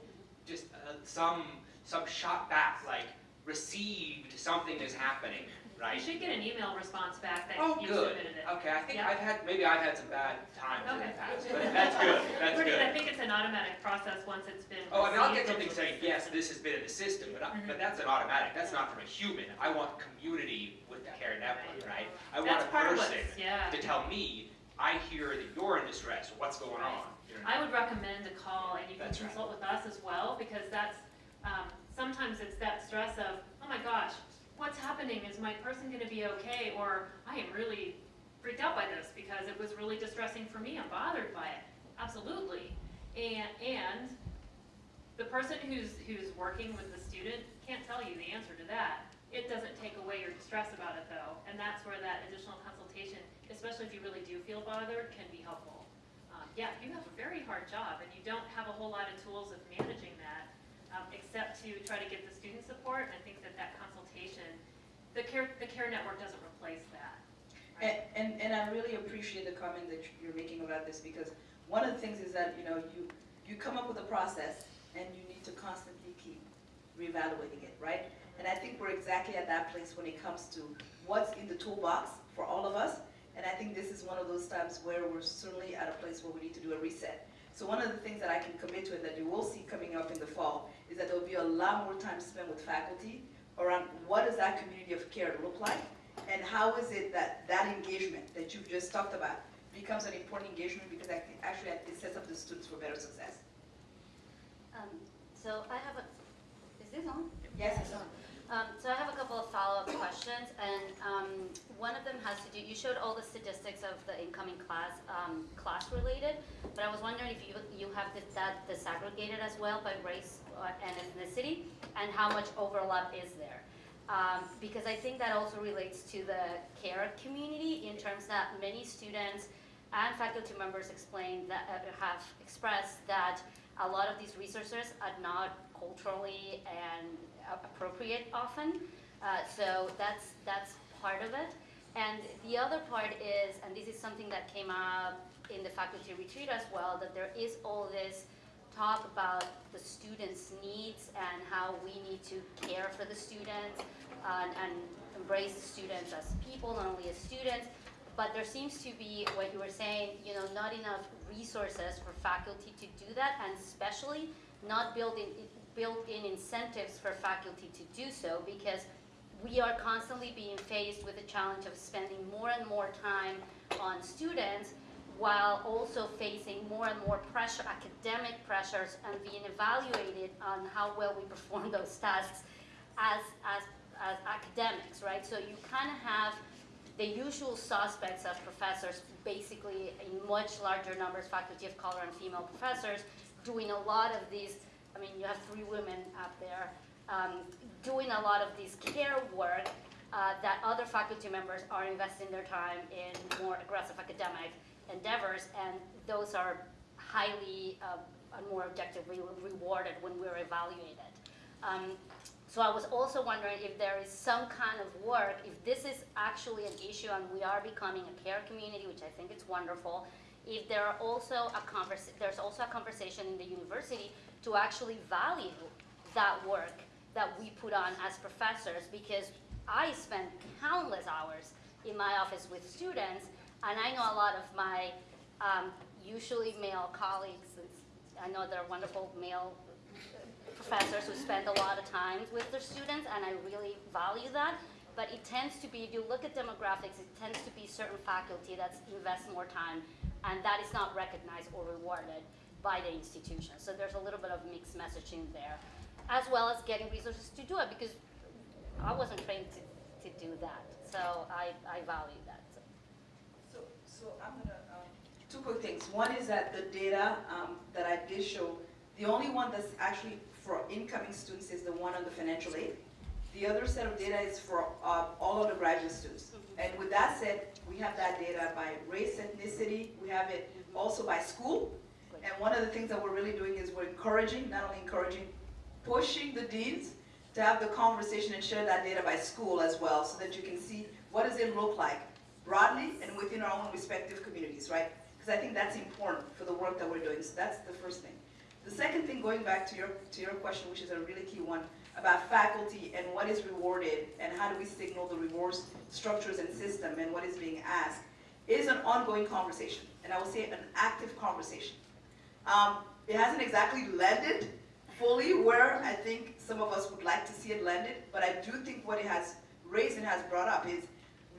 just uh, some, some shot back, like received, something is happening, You should get an email response back that Oh, you good. submitted it. Okay, I think Yeah. I've had, maybe I've had some bad times in the Okay. past, but that's good, that's We're- I think it's an automatic process once it's been Oh, I mean, I'll get something saying, yes, this has been in the system, but, I- Mhm. but that's an automatic, that's not from a human. I want community with the care network, right? I want That's a person yeah. to tell me, I hear that you're in distress, what's going on? You know? I would recommend a call, and you can That's right. consult with us as well, because that's, um, sometimes it's that stress of, oh my gosh, what's happening, is my person gonna be okay, or I am really freaked out by this, because it was really distressing for me, I'm bothered by it, absolutely. And, and the person who's, who's working with the student can't tell you the answer to that. It doesn't take away your distress about it though, and that's where that additional consultation, especially if you really do feel bothered, can be helpful. Um, yeah, you have a very hard job and you don't have a whole lot of tools of managing um, except to try to get the student support. And I think that that consultation, the care, the care network doesn't replace that. And, and, and I really appreciate the comment that you're making about this, because one of the things is that, you know, you, you come up with a process, and you need to constantly keep reevaluating it, right? And I think we're exactly at that place when it comes to what's in the toolbox for all of us, and I think this is one of those times where we're certainly at a place where we need to do a reset. So one of the things that I can commit to and that you will see coming up in the fall is that there will be a lot more time spent with faculty around what does that community of care look like? And how is it that that engagement that you've just talked about becomes an important engagement because I think actually it sets up the students for better success. Um, So I have a, is this on? Yes, it's on. Um, So I have a couple of follow-up questions, and um, one of them has to do, you showed all the statistics of the incoming class, um, class-related, but I was wondering if you, you have that disaggregated as well by race uh, and ethnicity, and how much overlap is there? Um, Because I think that also relates to the care community in terms that many students and faculty members explain that, uh, have expressed that a lot of these resources are not culturally and appropriate often. Uh, so that's, that's part of it. And the other part is, and this is something that came up in the faculty retreat as well, that there is all this talk about the students' needs and how we need to care for the students and, and embrace the students as people, not only as students. But there seems to be, what you were saying, you know, not enough resources for faculty to do that, and especially not building, built-in incentives for faculty to do so, because we are constantly being faced with the challenge of spending more and more time on students while also facing more and more pressure, academic pressures, and being evaluated on how well we perform those tasks as, as, as academics, right? So you kind of have the usual suspects of professors, basically in much larger numbers, faculty of color and female professors, doing a lot of these, I mean, you have three women up there, um, doing a lot of this care work uh, that other faculty members are investing their time in more aggressive academic endeavors, and those are highly uh, and more objectively rewarded when we're evaluated. Um, so I was also wondering if there is some kind of work, if this is actually an issue and we are becoming a care community, which I think is wonderful, if there are also a there's also a conversation in the university to actually value that work that we put on as professors because I spend countless hours in my office with students and I know a lot of my um, usually male colleagues, I know they're wonderful male professors who spend a lot of time with their students, and I really value that. But it tends to be, if you look at demographics, it tends to be certain faculty that invest more time, and that is not recognized or rewarded by the institution. So there's a little bit of mixed messaging there, as well as getting resources to do it, because I wasn't trained to, to do that. So I, I value that. So. So, so I'm gonna, um, two quick things. One is that the data um, that I did show, the only one that's actually for incoming students is the one on the financial aid. The other set of data is for uh, all of the graduate students. And with that said, we have that data by race, ethnicity, we have it also by school. And one of the things that we're really doing is we're encouraging, not only encouraging, pushing the deans to have the conversation and share that data by school as well, so that you can see what does it look like broadly and within our own respective communities, right? Because I think that's important for the work that we're doing. So that's the first thing. The second thing, going back to your, to your question, which is a really key one, about faculty and what is rewarded and how do we signal the rewards structures and system and what is being asked, is an ongoing conversation. And I will say an active conversation. Um, it hasn't exactly landed fully where I think some of us would like to see it landed, but I do think what it has raised and has brought up is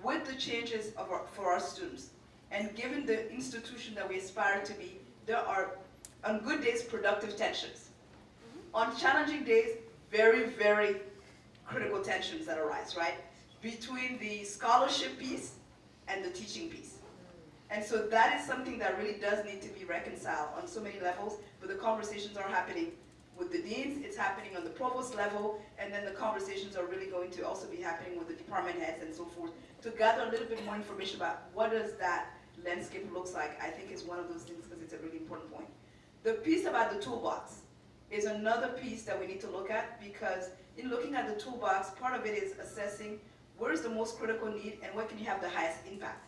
with the changes of our, for our students, and given the institution that we aspire to be, there are, on good days, productive tensions. On challenging days, very, very critical tensions that arise, right? Between the scholarship piece and the teaching piece. And so that is something that really does need to be reconciled on so many levels, but the conversations are happening with the deans, it's happening on the provost level, and then the conversations are really going to also be happening with the department heads and so forth, to gather a little bit more information about what does that landscape looks like, I think is one of those things because it's a really important point. The piece about the toolbox is another piece that we need to look at because in looking at the toolbox, part of it is assessing where is the most critical need and where can you have the highest impact.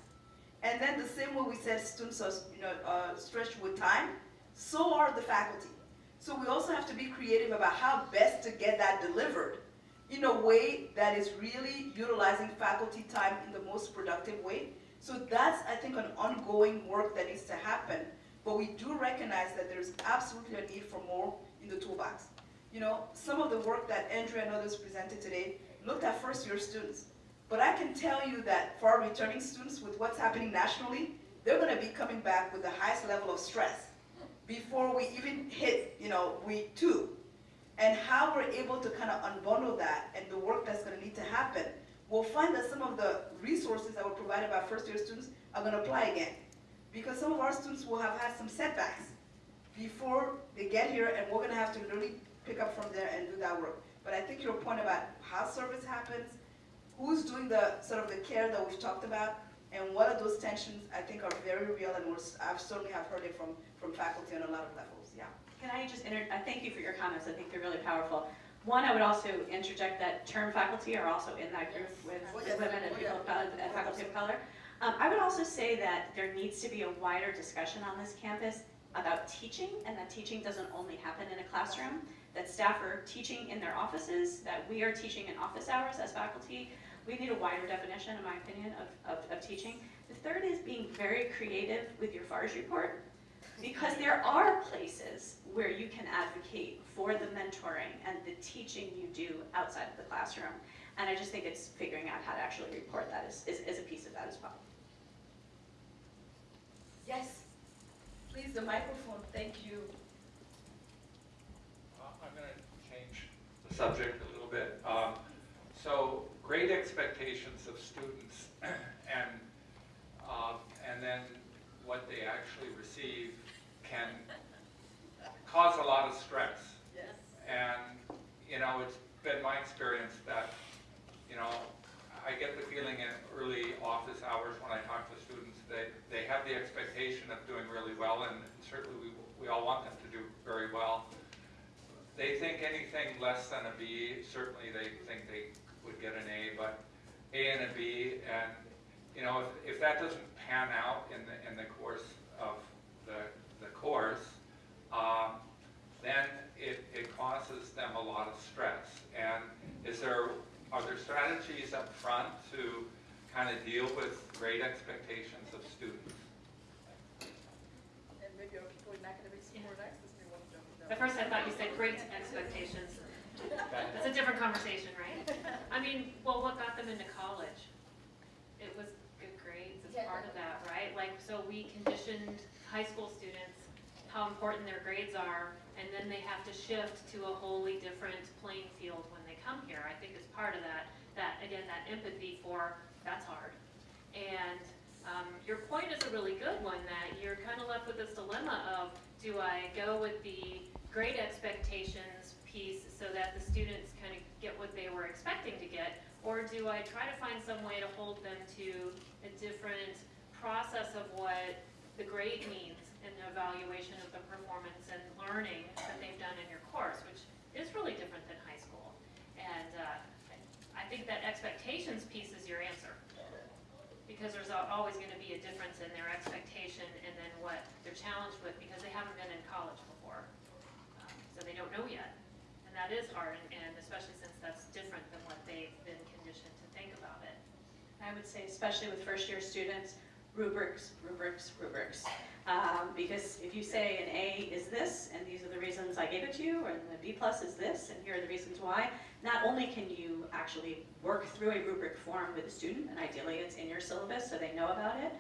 And then the same way we said students are you know, uh, stretched with time, so are the faculty. So we also have to be creative about how best to get that delivered in a way that is really utilizing faculty time in the most productive way. So that's, I think, an ongoing work that needs to happen but we do recognize that there's absolutely a need for more in the toolbox. You know, some of the work that Andrea and others presented today looked at first-year students. But I can tell you that for our returning students, with what's happening nationally, they're gonna be coming back with the highest level of stress before we even hit, you know, week two. And how we're able to kind of unbundle that and the work that's gonna need to happen, we'll find that some of the resources that were provided by first-year students are gonna apply again. Because some of our students will have had some setbacks before they get here, and we're gonna have to really pick up from there and do that work. But I think your point about how service happens, who's doing the, sort of the care that we've talked about, and what are those tensions, I think are very real, and I've certainly have heard it from, from faculty on a lot of levels, yeah. Can I just inter, uh, thank you for your comments, I think they're really powerful. One, I would also interject that term faculty are also in that group with women and people of color, and faculty of color. Um, I would also say that there needs to be a wider discussion on this campus about teaching, and that teaching doesn't only happen in a classroom, that staff are teaching in their offices, that we are teaching in office hours as faculty. We need a wider definition, in my opinion, of, of, of teaching. The third is being very creative with your FARS report, because there are places where you can advocate for the mentoring and the teaching you do outside of the classroom. And I just think it's figuring out how to actually report that is, is, is a piece of that as well. Yes, please, the microphone, thank you. Uh, I'm going to change the subject a little bit. Um, So great expectations of students and, um, and then what they actually receive can cause a lot of stress. Yes. And, you know, it's been my experience that, you know, I get the feeling in early office hours when I talk to students that they have the expectation of doing really well, and certainly we, we all want them to do very well. They think anything less than a B, certainly they think they would get an A, but A and a B, and, you know, if, if that doesn't pan out in the, in the course of the, the course, um, then it, it causes them a lot of stress. And is there, are there strategies up front to kind of deal with great expectations of students? And maybe our people in academics who are next, this may want to jump in. At first I thought you said great expectations. That's a different conversation, right? I mean, well, what got them into college? It was good grades as part of that, right? Like, so we conditioned high school students how important their grades are, and then they have to shift to a wholly different playing field when they come here. I think it's part of that, that, again, that empathy for, that's hard. And um, your point is a really good one, that you're kind of left with this dilemma of, do I go with the grade expectations piece so that the students kind of get what they were expecting to get, or do I try to find some way to hold them to a different process of what the grade means in the evaluation of the performance and learning that they've done in your course, which is really different than high school. And uh, I think that expectations piece is your answer because there's always going to be a difference in their expectation and then what they're challenged with because they haven't been in college before. Um, So they don't know yet. That is hard, and- especially since that's different than what they've been conditioned to think about it. I would say especially with first-year students, rubrics, rubrics, rubrics. Um, because if you say an A is this, and these are the reasons I gave it to you, and the B plus is this, and here are the reasons why, not only can you actually work through a rubric form with a student, and ideally it's in your syllabus so they know about it,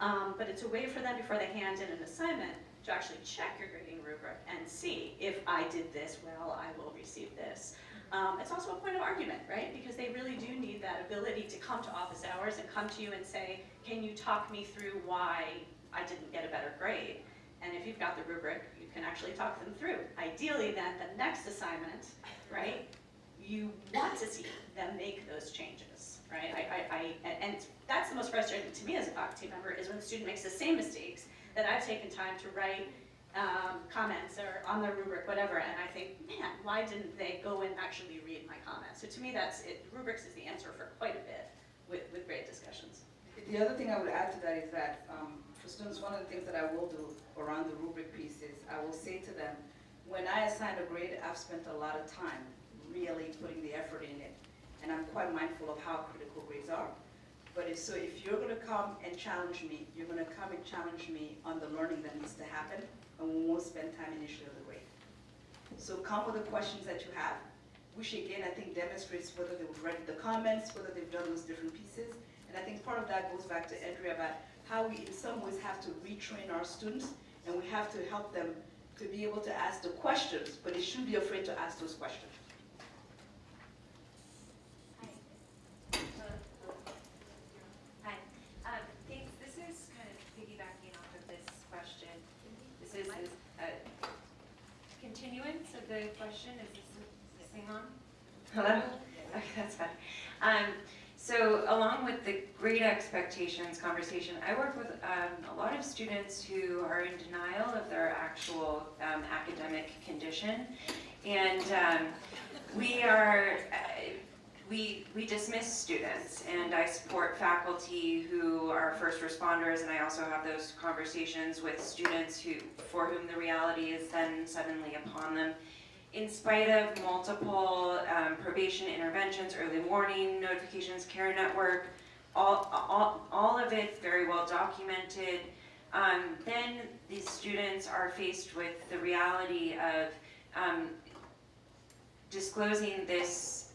um, but it's a way for them before they hand in an assignment to actually check your grading rubric and see if I did this well, I will receive this. Um, it's also a point of argument, right? Because they really do need that ability to come to office hours and come to you and say, can you talk me through why I didn't get a better grade? And if you've got the rubric, you can actually talk them through. Ideally then, the next assignment, right, you want to see them make those changes, right? I, I, I, and- and that's the most frustrating to me as a faculty member is when the student makes the same mistakes that I've taken time to write um, comments or on the rubric, whatever, and I think, man, why didn't they go and actually read my comments? So to me, that's, it, rubrics is the answer for quite a bit with, with grade discussions. The other thing I would add to that is that, um, for students, one of the things that I will do around the rubric piece is, I will say to them, when I assign a grade, I've spent a lot of time really putting the effort in it, and I'm quite mindful of how critical grades are. But if, so if you're gonna come and challenge me, you're gonna come and challenge me on the learning that needs to happen, and we won't spend time initially on the grade. So come with the questions that you have, which again, I think demonstrates whether they've read the comments, whether they've done those different pieces. And I think part of that goes back to Andrea about how we in some ways have to retrain our students, and we have to help them to be able to ask the questions, but they shouldn't be afraid to ask those questions. Hi, um, thanks, this is kind of piggybacking off of this question. This is is a continuance of the question, is this, is this on? Hello? Okay, that's fine. Um, so along with the great expectations conversation, I work with, um, a lot of students who are in denial of their actual, um, academic condition. And, um, we are, uh, we, we dismiss students, and I support faculty who are first responders, and I also have those conversations with students who, for whom the reality is then suddenly upon them. In spite of multiple um, probation interventions, early warning notifications, care network, all, all, all of it very well documented, um, then these students are faced with the reality of um, disclosing this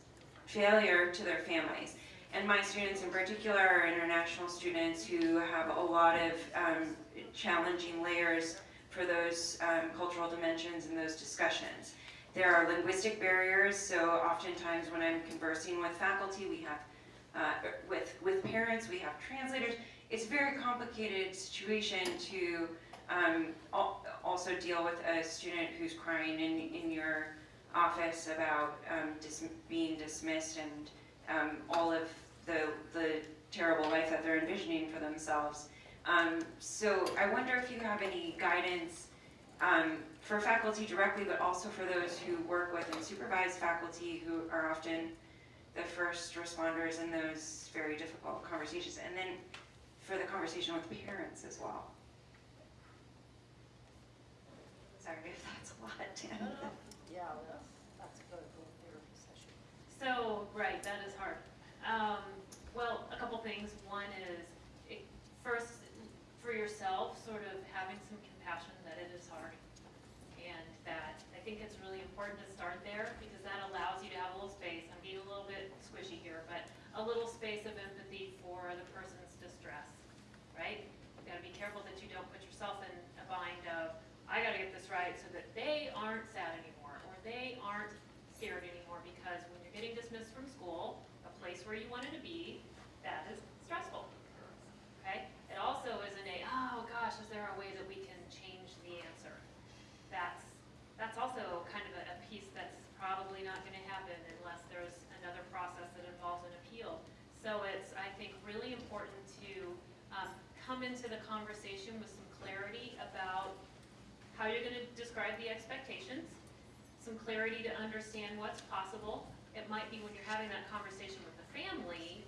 failure to their families. And my students in particular are international students who have a lot of um, challenging layers for those um, cultural dimensions and those discussions. There are linguistic barriers, so oftentimes when I'm conversing with faculty, we have, uh, with, with parents, we have translators. It's a very complicated situation to um, al also deal with a student who's crying in, in your office about um, dis being dismissed and um, all of the, the terrible life that they're envisioning for themselves. Um, so I wonder if you have any guidance um, for faculty directly, but also for those who work with and supervise faculty who are often the first responders in those very difficult conversations, and then for the conversation with parents as well. Sorry if that's a lot, Dan. Yeah, that's, that's a critical therapy session. So, right, that is hard. Um, well, a couple things. One is, it, first, for yourself, sort of having some compassion that it is hard. And that I think it's really important to start there because that allows you to have a little space. I'm being a little bit squishy here, but a little space of empathy for the person's distress, right? You've gotta be careful that you don't put yourself in a bind of, I gotta get this right so that they aren't sad anymore, or they aren't scared anymore, because when you're getting dismissed from school, a place where you wanted to be, that is stressful, okay? It also isn't a, oh gosh, is there a way that we can change the answer? That's, that's also kind of a, a piece that's probably not gonna happen unless there's another process that involves an appeal. So it's, I think, really important to, um, come into the conversation with some clarity about how you're gonna describe the expectations, some clarity to understand what's possible. It might be when you're having that conversation with the family,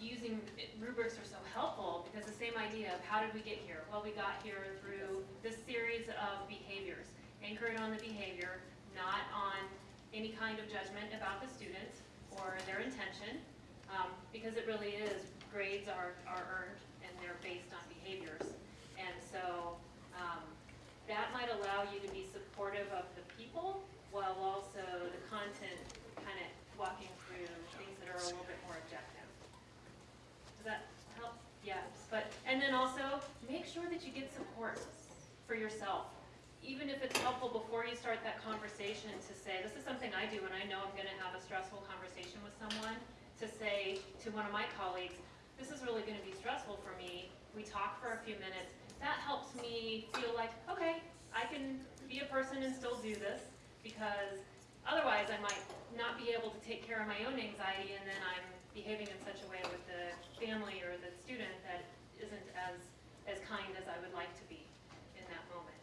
using, rubrics are so helpful, because the same idea of how did we get here? Well, we got here through this series of behaviors, anchored on the behavior, not on any kind of judgment about the student or their intention, um, because it really is, grades are, are earned and they're based on behaviors. And so, um, that might allow you to be supportive of the people while also the content kind of walking through things that are a little bit more objective. Does that help? Yes, but, and then also, make sure that you get support for yourself. Even if it's helpful before you start that conversation to say, this is something I do when I know I'm gonna have a stressful conversation with someone, to say to one of my colleagues, this is really gonna be stressful for me, we talk for a few minutes, that helps me feel like, okay, I can be a person and still do this, because otherwise I might not be able to take care of my own anxiety, and then I'm behaving in such a way with the family or the student that isn't as, as kind as I would like to be in that moment.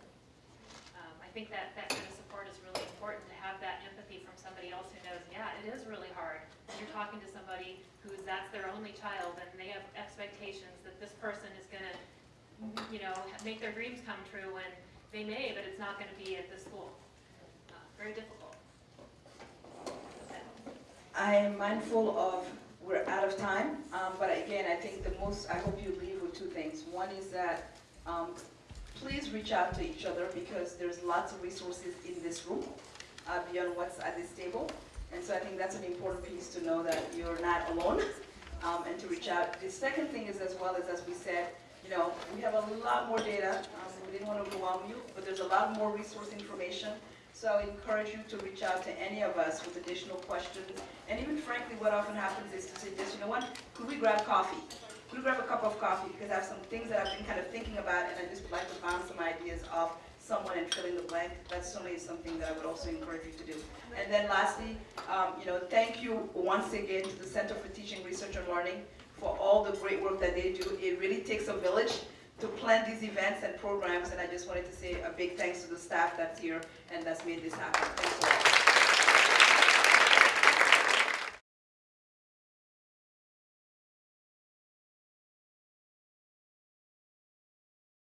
Um, I think that, that kind of support is really important, to have that empathy from somebody else who knows, yeah, it is really hard. You're talking to somebody who's, that's their only child, and they have expectations that this person is gonna, you know, make their dreams come true, and they may, but it's not gonna be at this school. Uh, Very difficult. I am mindful of we're out of time, um, but again, I think the most, I hope you leave with two things. One is that, um, please reach out to each other because there's lots of resources in this room, uh, beyond what's at this table. And so I think that's an important piece to know that you're not alone, um, and to reach out. The second thing is as well as, as we said, you know, we have a lot more data, um, we didn't want to overwhelm you, but there's a lot more resource information. So I encourage you to reach out to any of us with additional questions. And even frankly, what often happens is to suggest, you know what, could we grab coffee? We grab a cup of coffee? Because I have some things that I've been kind of thinking about and I just would like to bounce some ideas off someone and fill in the blank. That certainly something that I would also encourage you to do. And then lastly, um, you know, thank you once again to the Center for Teaching, Research and Learning for all the great work that they do. It really takes a village to plan these events and programs, and I just wanted to say a big thanks to the staff that's here and that's made this happen.